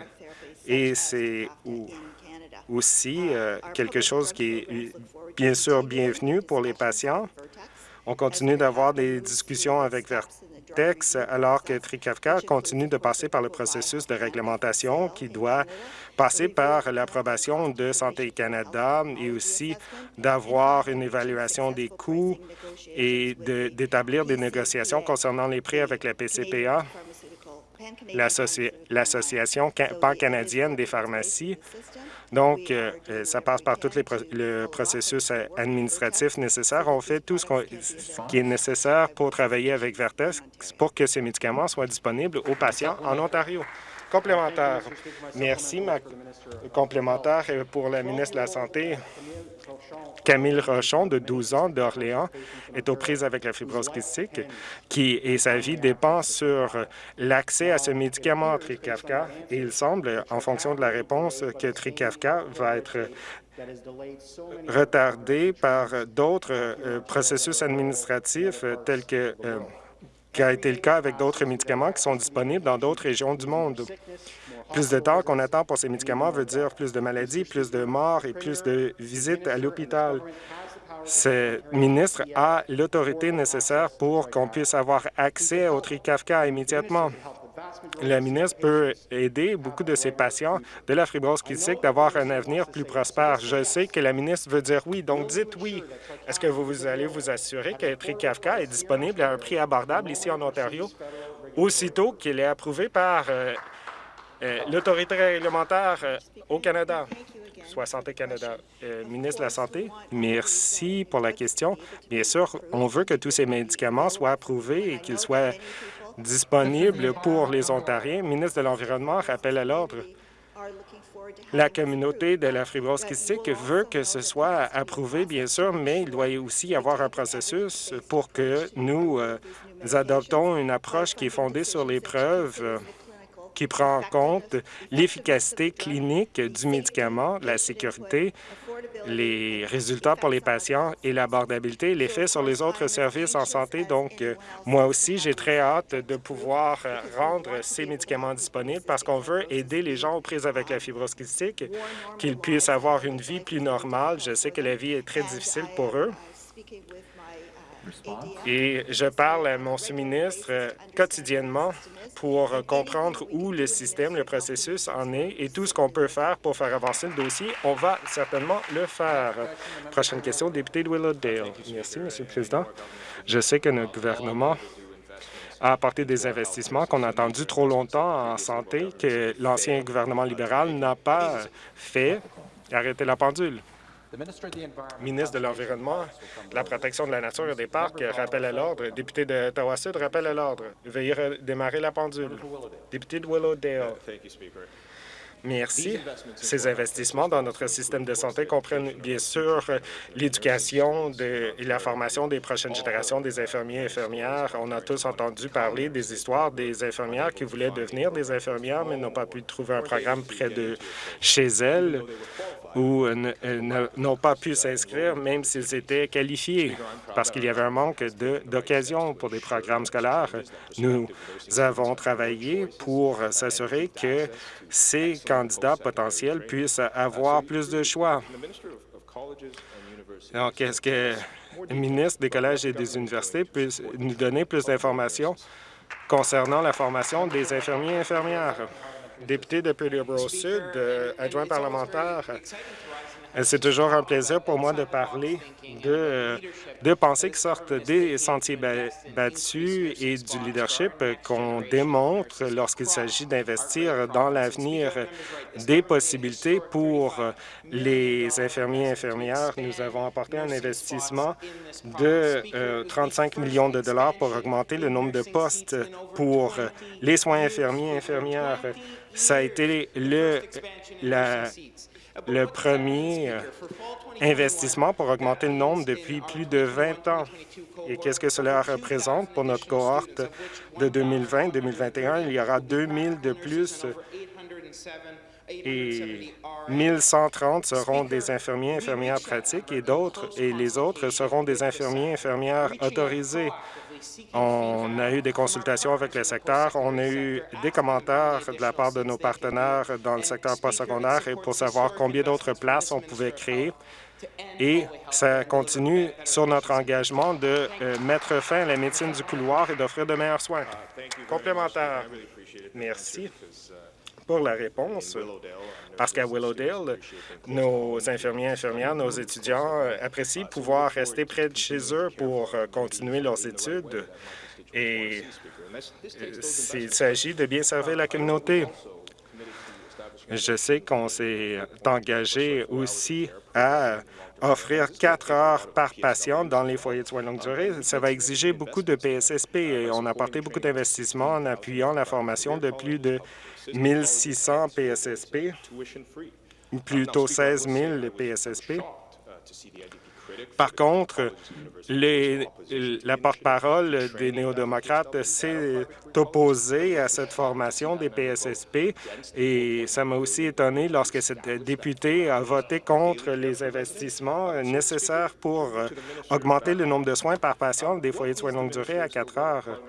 et c'est aussi euh, quelque chose qui est bien sûr bienvenu pour les patients. On continue d'avoir des discussions avec Alors que TRICAFCA continue de passer par le processus de réglementation qui doit passer par l'approbation de Santé Canada et aussi d'avoir une évaluation des coûts et d'établir des négociations concernant les prix avec la PCPA, l'Association pan-canadienne des pharmacies. Donc, euh, euh, ça passe par tout le processus administratif nécessaire. On fait tout ce, ce, qui est nécessaire pour travailler avec Vertex pour que ces médicaments soient disponibles aux patients en Ontario. Complémentaire. Merci. Ma complémentaire pour la ministre de la Santé. Camille Rochon, de 12 ans, d'Orléans, est aux prises avec la fibrose qui, et sa vie dépend sur l'accès à ce médicament Trikafka. Il semble, en fonction de la réponse, que Trikafka va être retardé par d'autres euh, processus administratifs tels que euh, qui a été le cas avec d'autres médicaments qui sont disponibles dans d'autres régions du monde. Plus de temps qu'on attend pour ces médicaments veut dire plus de maladies, plus de morts et plus de visites à l'hôpital. Ce ministre a l'autorité nécessaire pour qu'on puisse avoir accès au Trikafka immédiatement. La ministre peut aider beaucoup de ces patients de la fibrose kystique d'avoir un avenir plus prospère. Je sais que la ministre veut dire oui, donc dites oui. Est-ce que vous allez vous assurer que Trikafka est disponible à un prix abordable ici en Ontario, aussitôt qu'il est approuvé par euh, euh, l'autorité réglementaire euh, au Canada? soit Santé Canada. ministre de la Santé, merci pour la question. Bien sûr, on veut que tous ces médicaments soient approuvés et qu'ils soient disponible pour les Ontariens. ministre de l'Environnement rappelle à l'ordre. La communauté de la fibrose kystique veut que ce soit approuvé, bien sûr, mais il doit aussi y avoir un processus pour que nous euh, adoptons une approche qui est fondée sur les preuves qui prend en compte l'efficacité clinique du médicament, la sécurité, les résultats pour les patients et l'abordabilité, l'effet sur les autres services en santé. Donc, euh, moi aussi, j'ai très hâte de pouvoir euh, rendre ces médicaments disponibles parce qu'on veut aider les gens aux prises avec la fibrose kystique, qu'ils puissent avoir une vie plus normale. Je sais que la vie est très difficile pour eux. Et je parle à mon sous-ministre quotidiennement pour comprendre où le système, le processus en est et tout ce qu'on peut faire pour faire avancer le dossier. On va certainement le faire. Prochaine question, député de Willowdale. Merci, Monsieur le Président. Je sais que notre gouvernement a apporté des investissements qu'on a attendus trop longtemps en santé, que l'ancien gouvernement libéral n'a pas fait. Arrêtez la pendule ministre de l'Environnement, de la protection de la nature et des parcs, rappelle à l'ordre. Député de Ottawa-Sud, rappelle à l'ordre. Veuillez démarrer la pendule. Député de Willowdale. Merci. Ces investissements dans notre système de santé comprennent bien sûr l'éducation et la formation des prochaines générations des infirmiers et infirmières. On a tous entendu parler des histoires des infirmières qui voulaient devenir des infirmières, mais n'ont pas pu trouver un programme près de chez elles ou n'ont pas pu s'inscrire même s'ils étaient qualifiés parce qu'il y avait un manque d'occasion pour des programmes scolaires. Nous avons travaillé pour s'assurer que ces candidats potentiels puissent avoir plus de choix. Donc, est-ce que le ministre des collèges et des universités peut nous donner plus d'informations concernant la formation des infirmiers et infirmières? Député de Peterborough Sud, euh, adjoint parlementaire, C'est toujours un plaisir pour moi de parler de, de pensées qui sortent des sentiers battus et du leadership qu'on démontre lorsqu'il s'agit d'investir dans l'avenir des possibilités pour les infirmiers et infirmières. Nous avons apporté un investissement de 35 euh, millions de dollars pour augmenter le nombre de postes pour les soins infirmiers et infirmières. Ça a été le, la, le premier investissement pour augmenter le nombre depuis plus de 20 ans. Et qu'est-ce que cela représente pour notre cohorte de 2020-2021? Il y aura 2 000 de plus et 1130 seront des infirmiers infirmières pratiques et d'autres et les autres seront des infirmiers infirmières autorisés. On a eu des consultations avec le secteur, on a eu des commentaires de la part de nos partenaires dans le secteur postsecondaire pour savoir combien d'autres places on pouvait créer. Et ça continue sur notre engagement de euh, mettre fin à la médecine du couloir et d'offrir de meilleurs soins. Complémentaire. Merci la réponse, parce qu'à Willowdale, nos infirmiers infirmières, nos étudiants euh, apprécient pouvoir rester près de chez eux pour euh, continuer leurs études. Et euh, il s'agit de bien servir la communauté. Je sais qu'on s'est engagé aussi à offrir quatre heures par patient dans les foyers de soins longue durée. Ça va exiger beaucoup de PSSP et on a apporté beaucoup d'investissements en appuyant la formation de plus de 1600 PSSP, plutôt 16 000 PSSP. Par contre, la porte-parole des néo-démocrates s'est opposée à cette formation des PSSP et ça m'a aussi étonné lorsque cette députée a voté contre les investissements nécessaires pour augmenter le nombre de soins par patient des foyers de soins longue durée à 4 heures.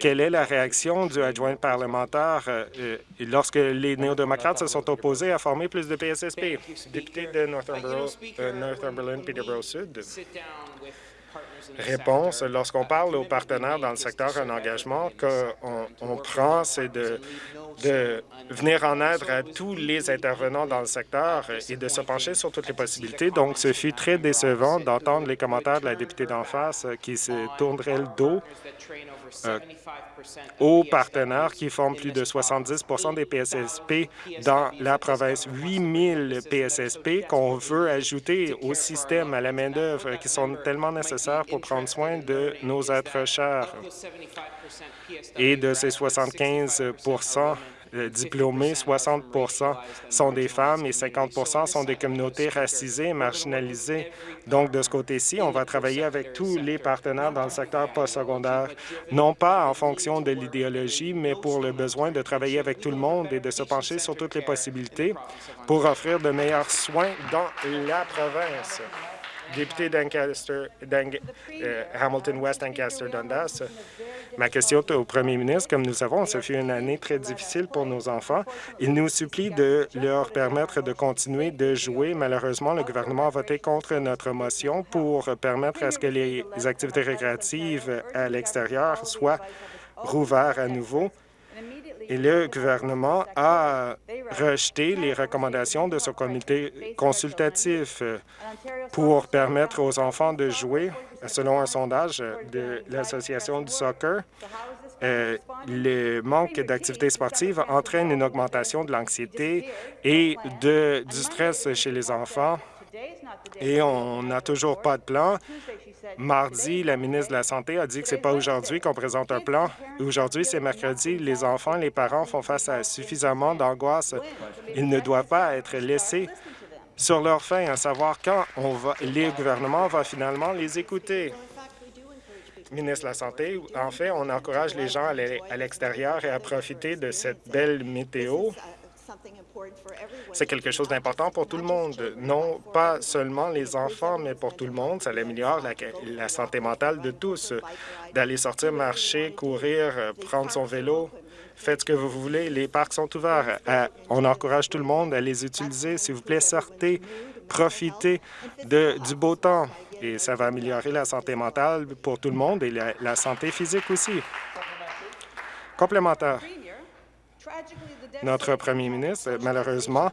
quelle est la réaction du adjoint parlementaire euh, lorsque les néo-démocrates se sont opposés à former plus de PSSP? Député de Northumberland, Peterborough Sud. Réponse, lorsqu'on parle aux partenaires dans le secteur un engagement qu'on on prend, c'est de, de venir en aide à tous les intervenants dans le secteur et de se pencher sur toutes les possibilités. Donc, ce fut très décevant d'entendre les commentaires de la députée d'en face qui se tournerait le dos euh, aux partenaires qui forment plus de 70 des PSSP dans la province. 8 000 PSSP qu'on veut ajouter au système, à la main-d'œuvre, qui sont tellement nécessaires pour prendre soin de nos êtres chers. Et de ces 75 euh, diplômés, 60% sont des femmes et 50 sont des communautés racisées et marginalisées. Donc, de ce côté-ci, on va travailler avec tous les partenaires dans le secteur postsecondaire, non pas en fonction de l'idéologie, mais pour le besoin de travailler avec tout le monde et de se pencher sur toutes les possibilités pour offrir de meilleurs soins dans la province député d'Ancaster, euh, Hamilton West, Ancaster, Dundas. Ma question est au premier ministre. Comme nous savons, ce fut une année très difficile pour nos enfants. Il nous supplie de leur permettre de continuer de jouer. Malheureusement, le gouvernement a voté contre notre motion pour permettre à ce que les activités récréatives à l'extérieur soient rouvertes à nouveau et le gouvernement a rejeté les recommandations de ce comité consultatif pour permettre aux enfants de jouer. Selon un sondage de l'Association du soccer, euh, le manque d'activités sportives entraîne une augmentation de l'anxiété et de, du stress chez les enfants et on n'a toujours pas de plan. Mardi, la ministre de la Santé a dit que ce n'est pas aujourd'hui qu'on présente un plan. Aujourd'hui, c'est mercredi. Les enfants, les parents font face à suffisamment d'angoisse. Ils ne doivent pas être laissés sur leur faim, à savoir quand on va, les gouvernements vont finalement les écouter. Ministre de la Santé, en fait, on encourage les gens à aller à l'extérieur et à profiter de cette belle météo c'est quelque chose d'important pour tout le monde, non pas seulement les enfants, mais pour tout le monde. Ça améliore la, santé mentale de tous, d'aller sortir, marcher, courir, prendre son vélo. Faites ce que vous voulez, les parcs sont ouverts. Euh, on encourage tout le monde à les utiliser. S'il vous plaît, sortez, profitez du beau temps. Et ça va améliorer la santé mentale pour tout le monde et la santé physique aussi. Complémentaire notre premier ministre. Malheureusement,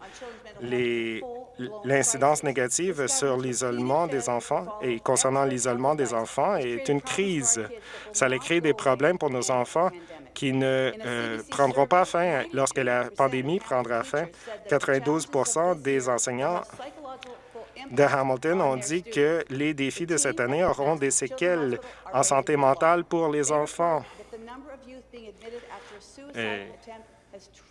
l'incidence négative sur l'isolement des enfants et concernant l'isolement des enfants est une crise. Ça allait créer des problèmes pour nos enfants qui ne euh, prendront pas fin lorsque la pandémie prendra fin. 92% des enseignants de Hamilton ont dit que les défis de cette année auront des séquelles en santé mentale pour les enfants.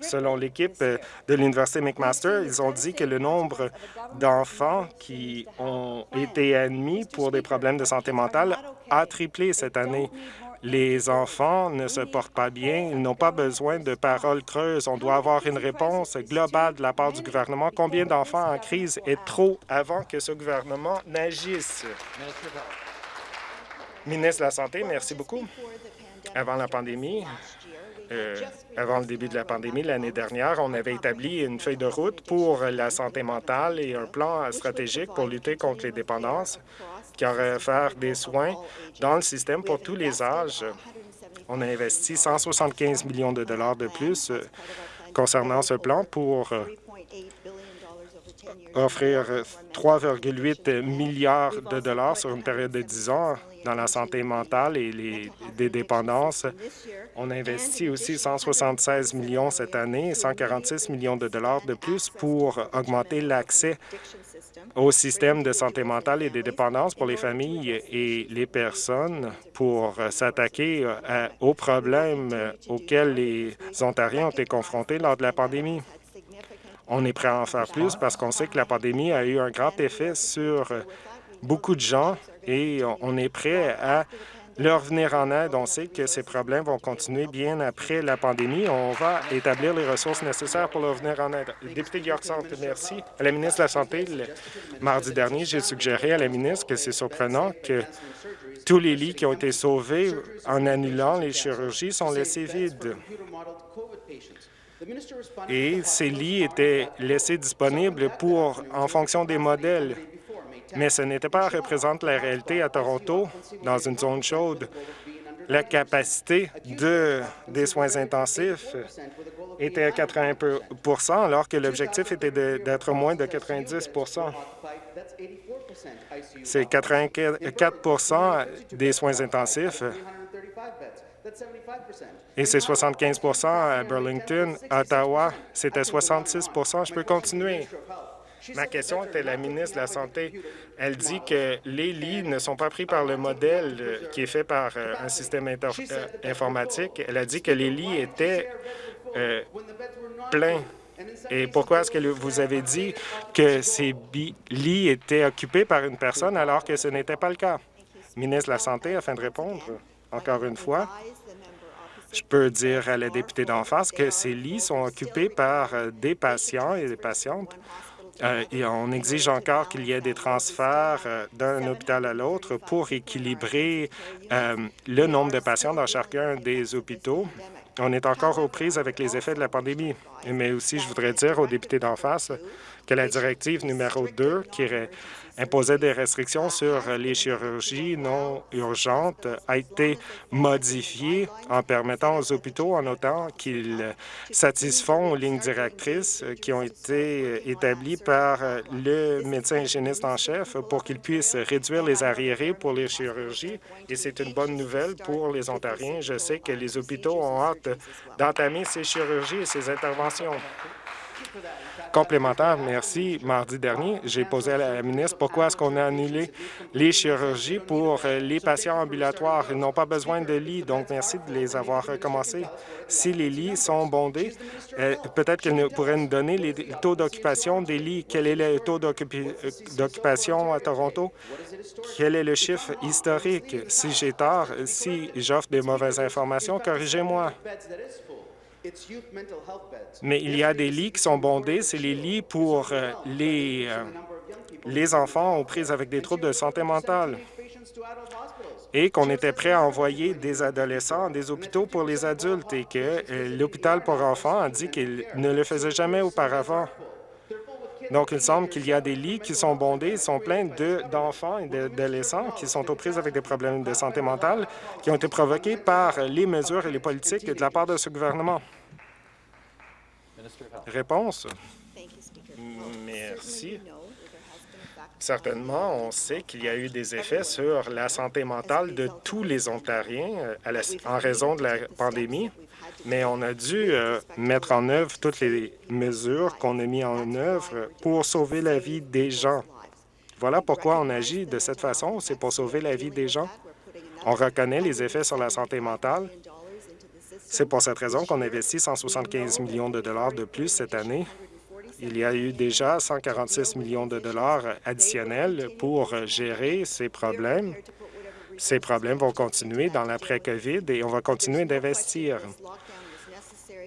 Selon l'équipe de l'Université McMaster, ils ont dit que le nombre d'enfants qui ont été admis pour des problèmes de santé mentale a triplé cette année. Les enfants ne se portent pas bien, ils n'ont pas besoin de paroles creuses. On doit avoir une réponse globale de la part du gouvernement. Combien d'enfants en crise est trop avant que ce gouvernement n'agisse? Ministre de la Santé, merci beaucoup. Avant la pandémie, euh, avant le début de la pandémie l'année dernière, on avait établi une feuille de route pour la santé mentale et un plan stratégique pour lutter contre les dépendances qui aurait faire des soins dans le système pour tous les âges. On a investi 175 millions de dollars de plus euh, concernant ce plan pour euh, offrir 3,8 milliards de dollars sur une période de 10 ans dans la santé mentale et les, des dépendances. On a investi aussi 176 millions cette année et 146 millions de dollars de plus pour augmenter l'accès au système de santé mentale et des dépendances pour les familles et les personnes pour s'attaquer euh, aux problèmes auxquels les Ontariens ont été confrontés lors de la pandémie. On est prêt à en faire plus parce qu'on sait que la pandémie a eu un grand effet sur beaucoup de gens et on est prêt à leur venir en aide. On sait que ces problèmes vont continuer bien après la pandémie. On va établir les ressources nécessaires pour leur venir en aide. député York Centre, merci. À la ministre de la Santé, le mardi dernier, j'ai suggéré à la ministre que c'est surprenant que tous les lits qui ont été sauvés en annulant les chirurgies sont laissés vides. Et ces lits étaient laissés disponibles pour, en fonction des modèles. Mais ce n'était pas représente la réalité à Toronto, dans une zone chaude. La capacité de, des soins intensifs était à 80% alors que l'objectif était d'être moins de 90% C'est 84% des soins intensifs et c'est 75% à Burlington. À Ottawa, c'était 66% Je peux continuer. Ma question était la ministre de la Santé. Elle dit que les lits ne sont pas pris par le modèle euh, qui est fait par euh, un système euh, informatique. Elle a dit que les lits étaient pleins. Et pourquoi est-ce que vous avez dit que ces lits étaient occupés par une personne alors que ce n'était pas le cas? Ministre de la Santé, afin de répondre, encore une fois, je peux dire à la députée d'en face que ces lits sont occupés par des patients et des patientes euh, et on exige encore qu'il y ait des transferts euh, d'un hôpital à l'autre pour équilibrer euh, le nombre de patients dans chacun des hôpitaux. On est encore aux prises avec les effets de la pandémie. Mais aussi, je voudrais dire aux députés d'en face que la directive numéro 2, qui imposait des restrictions sur les chirurgies non urgentes a été modifiée en permettant aux hôpitaux, en notant qu'ils satisfont aux lignes directrices qui ont été établies par le médecin hygiéniste en chef pour qu'ils puissent réduire les arriérés pour les chirurgies. Et c'est une bonne nouvelle pour les Ontariens. Je sais que les hôpitaux ont hâte d'entamer ces chirurgies et ces interventions. Complémentaire, merci. Mardi dernier, j'ai posé à la ministre pourquoi est-ce qu'on a annulé les chirurgies pour les patients ambulatoires. Ils n'ont pas besoin de lits, donc merci de les avoir recommencés. Si les lits sont bondés, euh, peut-être qu'elle pourrait nous donner les taux d'occupation des lits. Quel est le taux d'occupation à Toronto? Quel est le chiffre historique? Si j'ai tort, si j'offre des mauvaises informations, corrigez-moi. Mais il y a des lits qui sont bondés, c'est les lits pour euh, les, euh, les enfants aux prises avec des troubles de santé mentale et qu'on était prêt à envoyer des adolescents des hôpitaux pour les adultes et que euh, l'hôpital pour enfants a dit qu'il ne le faisait jamais auparavant. Donc, il semble qu'il y a des lits qui sont bondés, sont pleins d'enfants et d'adolescents qui sont aux prises avec des problèmes de santé mentale qui ont été provoqués par les mesures et les politiques de la part de ce gouvernement. Réponse? Merci. Certainement, on sait qu'il y a eu des effets sur la santé mentale de tous les Ontariens euh, en raison de la pandémie, mais on a dû euh, mettre en œuvre toutes les mesures qu'on a mises en œuvre pour sauver la vie des gens. Voilà pourquoi on agit de cette façon, c'est pour sauver la vie des gens. On reconnaît les effets sur la santé mentale. C'est pour cette raison qu'on investit 175 millions de dollars de plus cette année il y a eu déjà 146 millions de dollars additionnels pour gérer ces problèmes. Ces problèmes vont continuer dans l'après-COVID et on va continuer d'investir.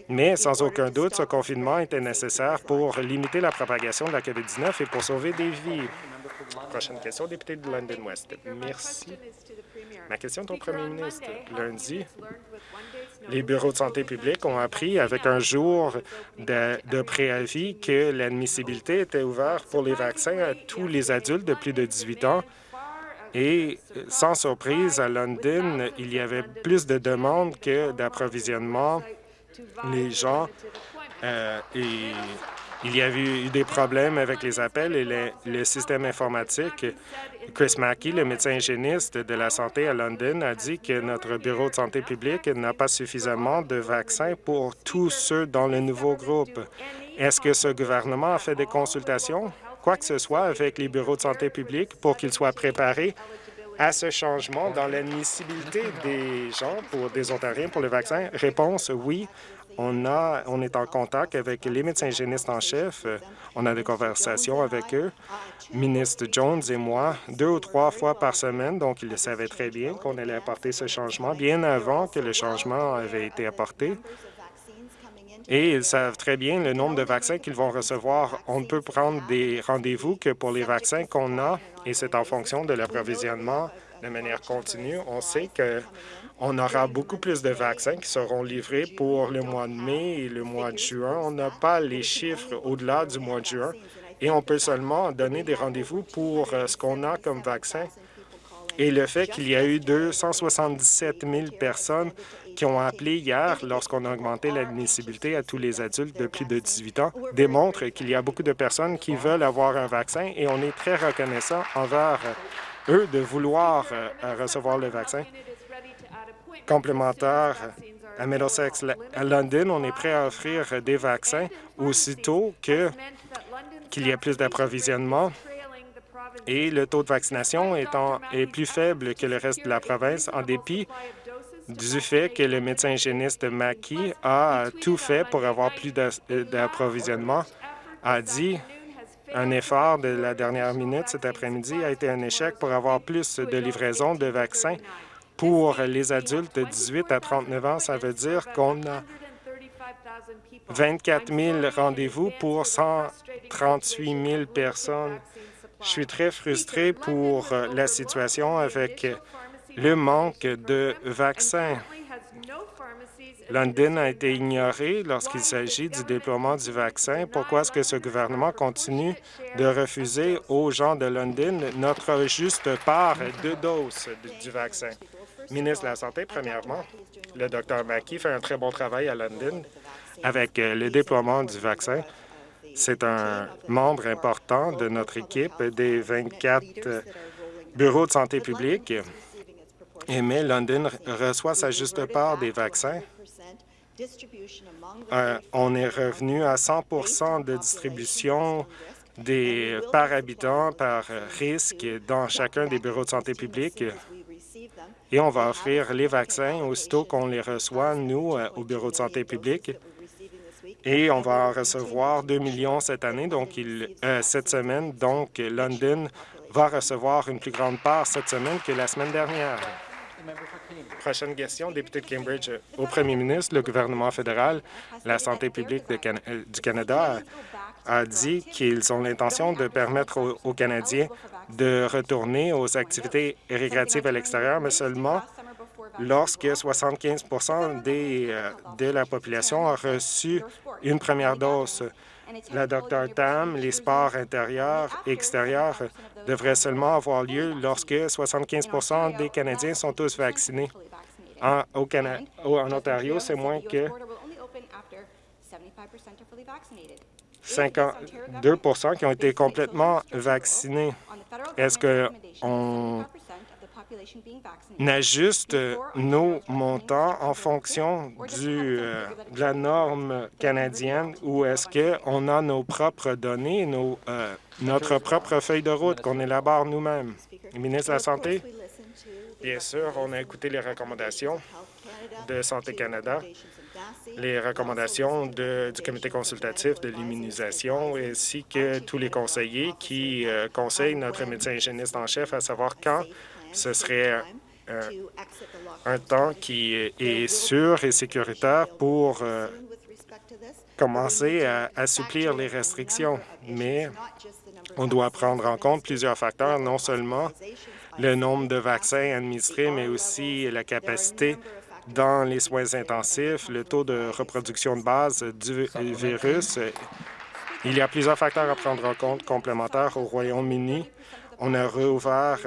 Mais sans aucun doute, ce confinement était nécessaire pour limiter la propagation de la COVID-19 et pour sauver des vies. Prochaine question, député de London West. Merci. Ma question est au premier ministre. Lundi, les bureaux de santé publique ont appris avec un jour de, préavis que l'admissibilité était ouverte pour les vaccins à tous les adultes de plus de 18 ans. Et sans surprise, à London, il y avait plus de demandes que d'approvisionnement. Les gens euh, et il y avait eu des problèmes avec les appels et le système informatique. Chris Mackey, le médecin hygiéniste de la santé à London, a dit que notre bureau de santé publique n'a pas suffisamment de vaccins pour tous ceux dans le nouveau groupe. Est-ce que ce gouvernement a fait des consultations, quoi que ce soit, avec les bureaux de santé publique pour qu'ils soient préparés à ce changement dans l'admissibilité des gens pour des Ontariens pour le vaccin? Réponse, oui. On, a, on est en contact avec les médecins hygiénistes en chef. On a des conversations avec eux, ministre Jones et moi, deux ou trois fois par semaine. Donc, ils savaient très bien qu'on allait apporter ce changement bien avant que le changement avait été apporté. Et ils savent très bien le nombre de vaccins qu'ils vont recevoir. On ne peut prendre des rendez-vous que pour les vaccins qu'on a, et c'est en fonction de l'approvisionnement de manière continue. On sait que on aura beaucoup plus de vaccins qui seront livrés pour le mois de mai et le mois de juin. On n'a pas les chiffres au-delà du mois de juin et on peut seulement donner des rendez-vous pour euh, ce qu'on a comme vaccin. Et le fait qu'il y a eu 277 000 personnes qui ont appelé hier lorsqu'on a augmenté l'admissibilité à tous les adultes de plus de 18 ans démontre qu'il y a beaucoup de personnes qui veulent avoir un vaccin et on est très reconnaissant envers eux de vouloir euh, recevoir le vaccin complémentaire à Middlesex. À London, on est prêt à offrir des vaccins aussitôt qu'il y a plus d'approvisionnement et le taux de vaccination étant, est plus faible que le reste de la province, en dépit du fait que le médecin hygiéniste Mackey a tout fait pour avoir plus d'approvisionnement, a dit un effort de la dernière minute cet après-midi a été un échec pour avoir plus de livraison de vaccins pour les adultes de 18 à 39 ans, ça veut dire qu'on a 24 000 rendez-vous pour 138 000 personnes. Je suis très frustré pour la situation avec le manque de vaccins. London a été ignoré lorsqu'il s'agit du déploiement du vaccin. Pourquoi est-ce que ce gouvernement continue de refuser aux gens de London notre juste part de doses du vaccin? ministre de la Santé, premièrement, le Dr Mackey fait un très bon travail à London avec le déploiement du vaccin. C'est un membre important de notre équipe des 24 euh, bureaux de santé publique. Mais London reçoit sa juste part des vaccins. Euh, on est revenu à 100 de distribution des par habitant par risque dans chacun des bureaux de santé publique et on va offrir les vaccins aussitôt qu'on les reçoit, nous, euh, au Bureau de santé publique. Et on va en recevoir 2 millions cette année, donc il, euh, cette semaine. Donc, London va recevoir une plus grande part cette semaine que la semaine dernière. Prochaine question, député de Cambridge. Au premier ministre, le gouvernement fédéral, la santé publique euh, du Canada a dit qu'ils ont l'intention de permettre aux, Canadiens de retourner aux activités récréatives à l'extérieur, mais seulement lorsque 75 des, euh, de la population a reçu une première dose. La Dr Tam, les sports intérieurs et extérieurs devraient seulement avoir lieu lorsque 75 des Canadiens sont tous vaccinés. En Ontario, c'est moins que 52 qui ont été complètement vaccinés. Est-ce qu'on ajuste nos montants en fonction du, euh, de la norme canadienne ou est-ce qu'on a nos propres données, nos, euh, notre propre feuille de route qu'on élabore nous-mêmes? ministre de la Santé? Bien sûr, on a écouté les recommandations de Santé Canada les recommandations du comité consultatif de l'immunisation ainsi que tous les conseillers qui euh, conseillent notre médecin hygiéniste en chef à savoir quand ce serait euh, un temps qui est sûr et sécuritaire pour euh, commencer à assouplir les restrictions. Mais on doit prendre en compte plusieurs facteurs, non seulement le nombre de vaccins administrés, mais aussi la capacité dans les soins intensifs, le taux de reproduction de base du virus. Il y a plusieurs facteurs à prendre en compte complémentaires au Royaume-Uni. On a rouvert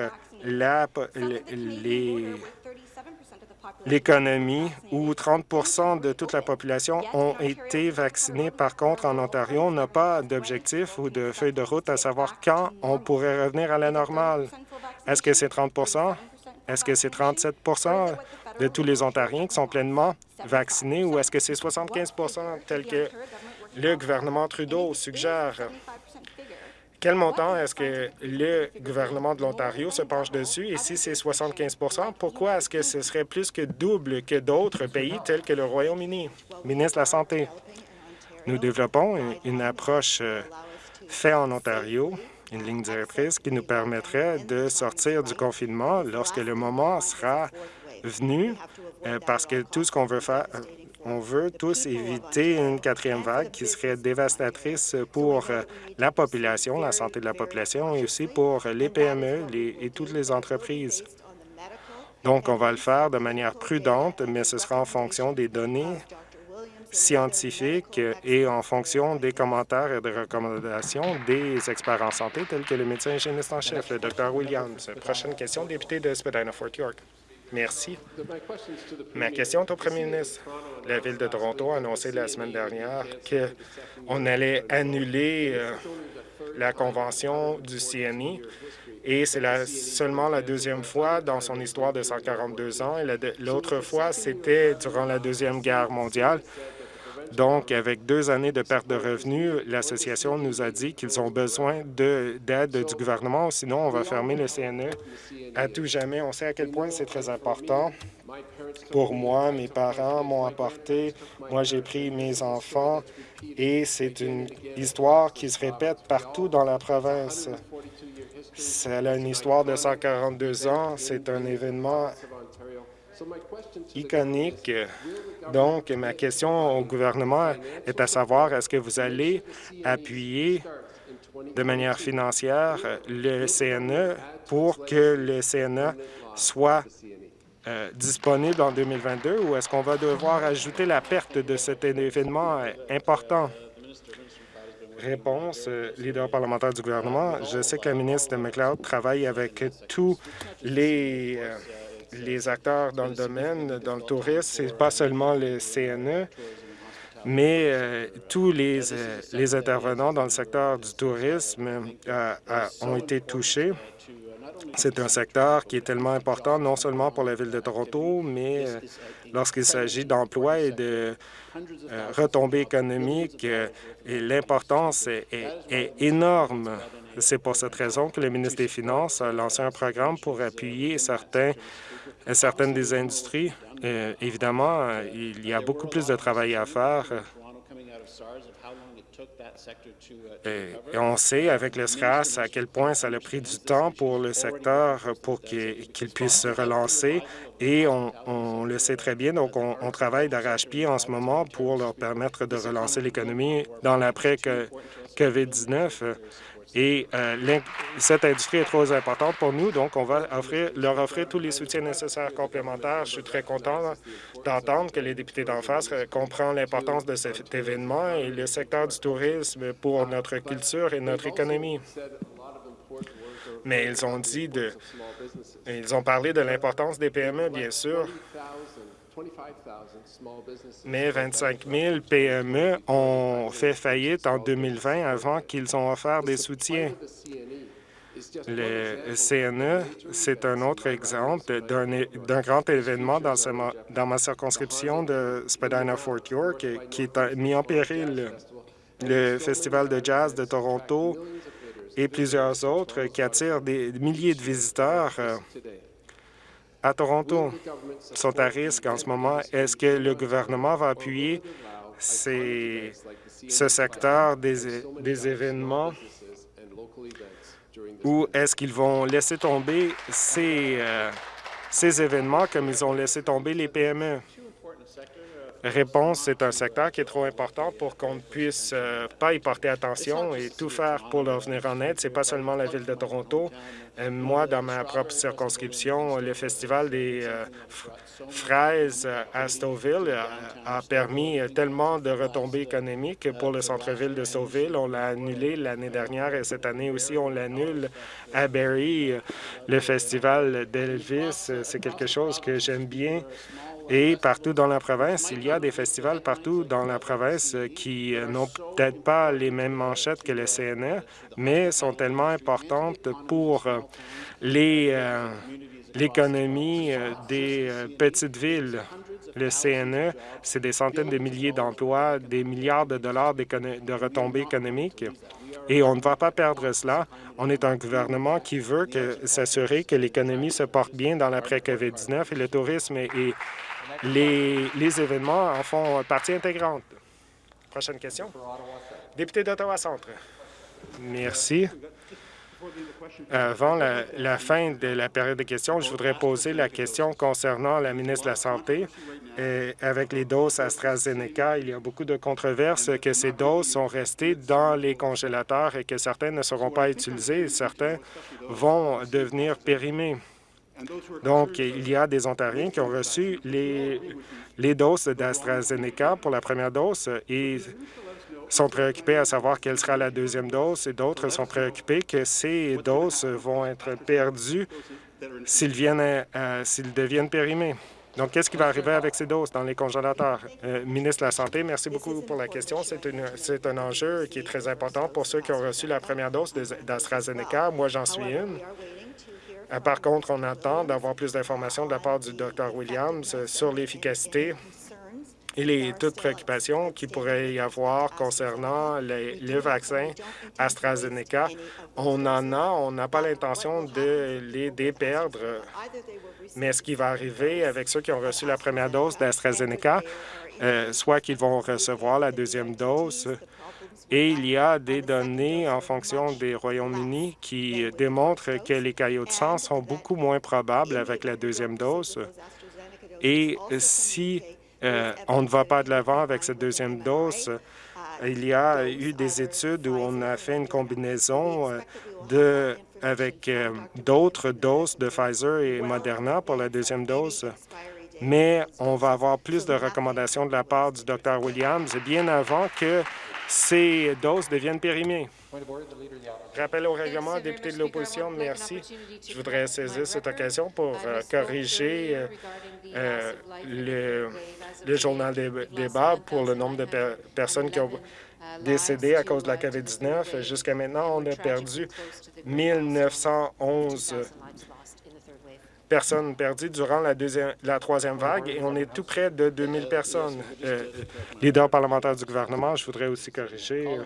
l'économie où 30% de toute la population ont été vaccinés. Par contre, en Ontario, on n'a pas d'objectif ou de feuille de route à savoir quand on pourrait revenir à la normale. Est-ce que c'est 30% Est-ce que c'est 37% de tous les Ontariens qui sont pleinement vaccinés ou est-ce que c'est 75% tel que le gouvernement Trudeau suggère? Quel montant est-ce que le gouvernement de l'Ontario se penche dessus? Et si c'est 75% pourquoi est-ce que ce serait plus que double que d'autres pays tels que le Royaume-Uni? Ministre de la Santé, nous développons une approche euh, faite en Ontario, une ligne directrice qui nous permettrait de sortir du confinement lorsque le moment sera venu euh, parce que tout ce qu'on veut faire, on veut tous éviter une quatrième vague qui serait dévastatrice pour euh, la population, la santé de la population et aussi pour les PME et toutes les entreprises. Donc, on va le faire de manière prudente, mais ce sera en fonction des données scientifiques et en fonction des commentaires et des recommandations des experts en santé tels que le médecin hygiéniste en chef, le Dr Williams. Prochaine question, député de Spadina-Fort York. Merci. Ma question est au premier ministre. La Ville de Toronto a annoncé la semaine dernière qu'on allait annuler euh, la convention du CNI et c'est seulement la deuxième fois dans son histoire de 142 ans. L'autre fois, c'était durant la Deuxième Guerre mondiale. Donc, avec deux années de perte de revenus, l'association nous a dit qu'ils ont besoin d'aide du gouvernement, sinon on va fermer le CNE à tout jamais. On sait à quel point c'est très important. Pour moi, mes parents m'ont apporté, moi j'ai pris mes enfants et c'est une histoire qui se répète partout dans la province. C'est une histoire de 142 ans, c'est un événement iconique. Donc, ma question au gouvernement est à savoir, est-ce que vous allez appuyer de manière financière le CNE pour que le CNE soit euh, disponible en 2022 ou est-ce qu'on va devoir ajouter la perte de cet événement important? Réponse, euh, leader parlementaire du gouvernement. Je sais que la ministre McLeod travaille avec tous les euh, les acteurs dans le domaine, dans le tourisme, c'est pas seulement le CNE, mais euh, tous les, euh, les intervenants dans le secteur du tourisme euh, ont été touchés. C'est un secteur qui est tellement important, non seulement pour la Ville de Toronto, mais lorsqu'il s'agit d'emplois et de retombées économiques, l'importance est énorme. C'est pour cette raison que le ministre des Finances a lancé un programme pour appuyer certains certaines des industries. Euh, évidemment, euh, il y a beaucoup plus de travail à faire. Et on sait avec le SRAS à quel point ça a pris du temps pour le secteur pour qu'il puisse se relancer et on, le sait très bien, donc on, on travaille d'arrache-pied en ce moment pour leur permettre de relancer l'économie dans l'après-COVID-19 et euh, cette industrie est trop importante pour nous, donc on va offrir, leur offrir tous les soutiens nécessaires complémentaires. Je suis très content d'entendre que les députés d'en face euh, comprennent l'importance de cet événement et le secteur du tourisme pour notre culture et notre économie. Mais ils ont dit de... Ils ont parlé de l'importance des PME, bien sûr. Mais 25 000 PME ont fait faillite en 2020 avant qu'ils ont offert des soutiens. Le CNE, c'est un autre exemple d'un grand événement dans, dans, ma circonscription de Spadina-Fort York qui est mis en péril. Le Festival de jazz de Toronto et plusieurs autres qui attirent des milliers de visiteurs à Toronto sont à risque en ce moment. Est-ce que le gouvernement va appuyer ce secteur des, des événements? Ou est-ce qu'ils vont laisser tomber ces, euh, ces événements comme ils ont laissé tomber les PME? Réponse, c'est un secteur qui est trop important pour qu'on ne puisse euh, pas y porter attention et tout faire pour leur venir en aide. C'est pas seulement la Ville de Toronto. Euh, moi, dans ma propre circonscription, le Festival des euh, fraises à Stouffville a permis tellement de retombées économiques pour le centre-ville de Stouffville. On l'a annulé l'année dernière et cette année aussi, on l'annule à Barrie. Le Festival d'Elvis, c'est quelque chose que j'aime bien et partout dans la province, il y a des festivals partout dans la province qui n'ont peut-être pas les mêmes manchettes que le CNE, mais sont tellement importantes pour euh, l'économie euh, des euh, petites villes. Le CNE, c'est des centaines de milliers d'emplois, des milliards de dollars de retombées économiques. Et on ne va pas perdre cela. On est un gouvernement qui veut s'assurer que l'économie se porte bien dans l'après-COVID-19 et le tourisme est les, événements en font partie intégrante. Prochaine question. Député d'Ottawa-Centre. Merci. Avant la, fin de la période de questions, je voudrais poser la question concernant la ministre de la Santé. Avec les doses AstraZeneca, il y a beaucoup de controverses que ces doses sont restées dans les congélateurs et que certaines ne seront pas utilisées et certains vont devenir périmés. Donc, il y a des Ontariens qui ont reçu les, doses d'AstraZeneca pour la première dose et sont préoccupés à savoir quelle sera la deuxième dose et d'autres sont préoccupés que ces doses vont être perdues s'ils s'ils deviennent périmés. Donc, qu'est-ce qui va arriver avec ces doses dans les congélateurs? Euh, ministre de la Santé, merci beaucoup pour la question. C'est un enjeu qui est très important pour ceux qui ont reçu la première dose d'AstraZeneca. Moi, j'en suis une. Euh, par contre, on attend d'avoir plus d'informations de la part du Dr Williams euh, sur l'efficacité et les toutes préoccupations qu'il pourrait y avoir concernant le vaccin AstraZeneca. On en a, on n'a pas l'intention de les déperdre, mais ce qui va arriver avec ceux qui ont reçu la première dose d'AstraZeneca, euh, soit qu'ils vont recevoir la deuxième dose, et il y a des données en fonction des Royaumes-Unis qui démontrent que les caillots de sang sont beaucoup moins probables avec la deuxième dose. Et si euh, on ne va pas de l'avant avec cette deuxième dose, il y a eu des études où on a fait une combinaison euh, de, avec euh, d'autres doses de Pfizer et Moderna pour la deuxième dose mais on va avoir plus de recommandations de la part du Dr Williams bien avant que ces doses deviennent périmées. Rappel au règlement, député de l'opposition, merci. Je voudrais saisir cette occasion pour euh, corriger euh, euh, le, le, journal des débats pour le nombre de personnes qui ont décédé à cause de la COVID-19. Jusqu'à maintenant, on a perdu 1911 personnes perdues durant la, deuxième, la troisième vague et on est tout près de 2000 personnes. Euh, leader parlementaire du gouvernement, je voudrais aussi corriger euh,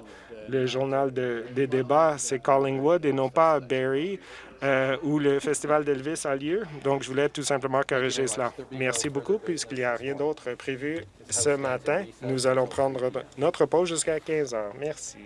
le journal des débats, c'est Collingwood et non pas Barrie, euh, où le festival d'Elvis a lieu. Donc, je voulais tout simplement corriger cela. Merci beaucoup. Puisqu'il n'y a rien d'autre prévu ce matin, nous allons prendre notre pause jusqu'à 15 heures. Merci.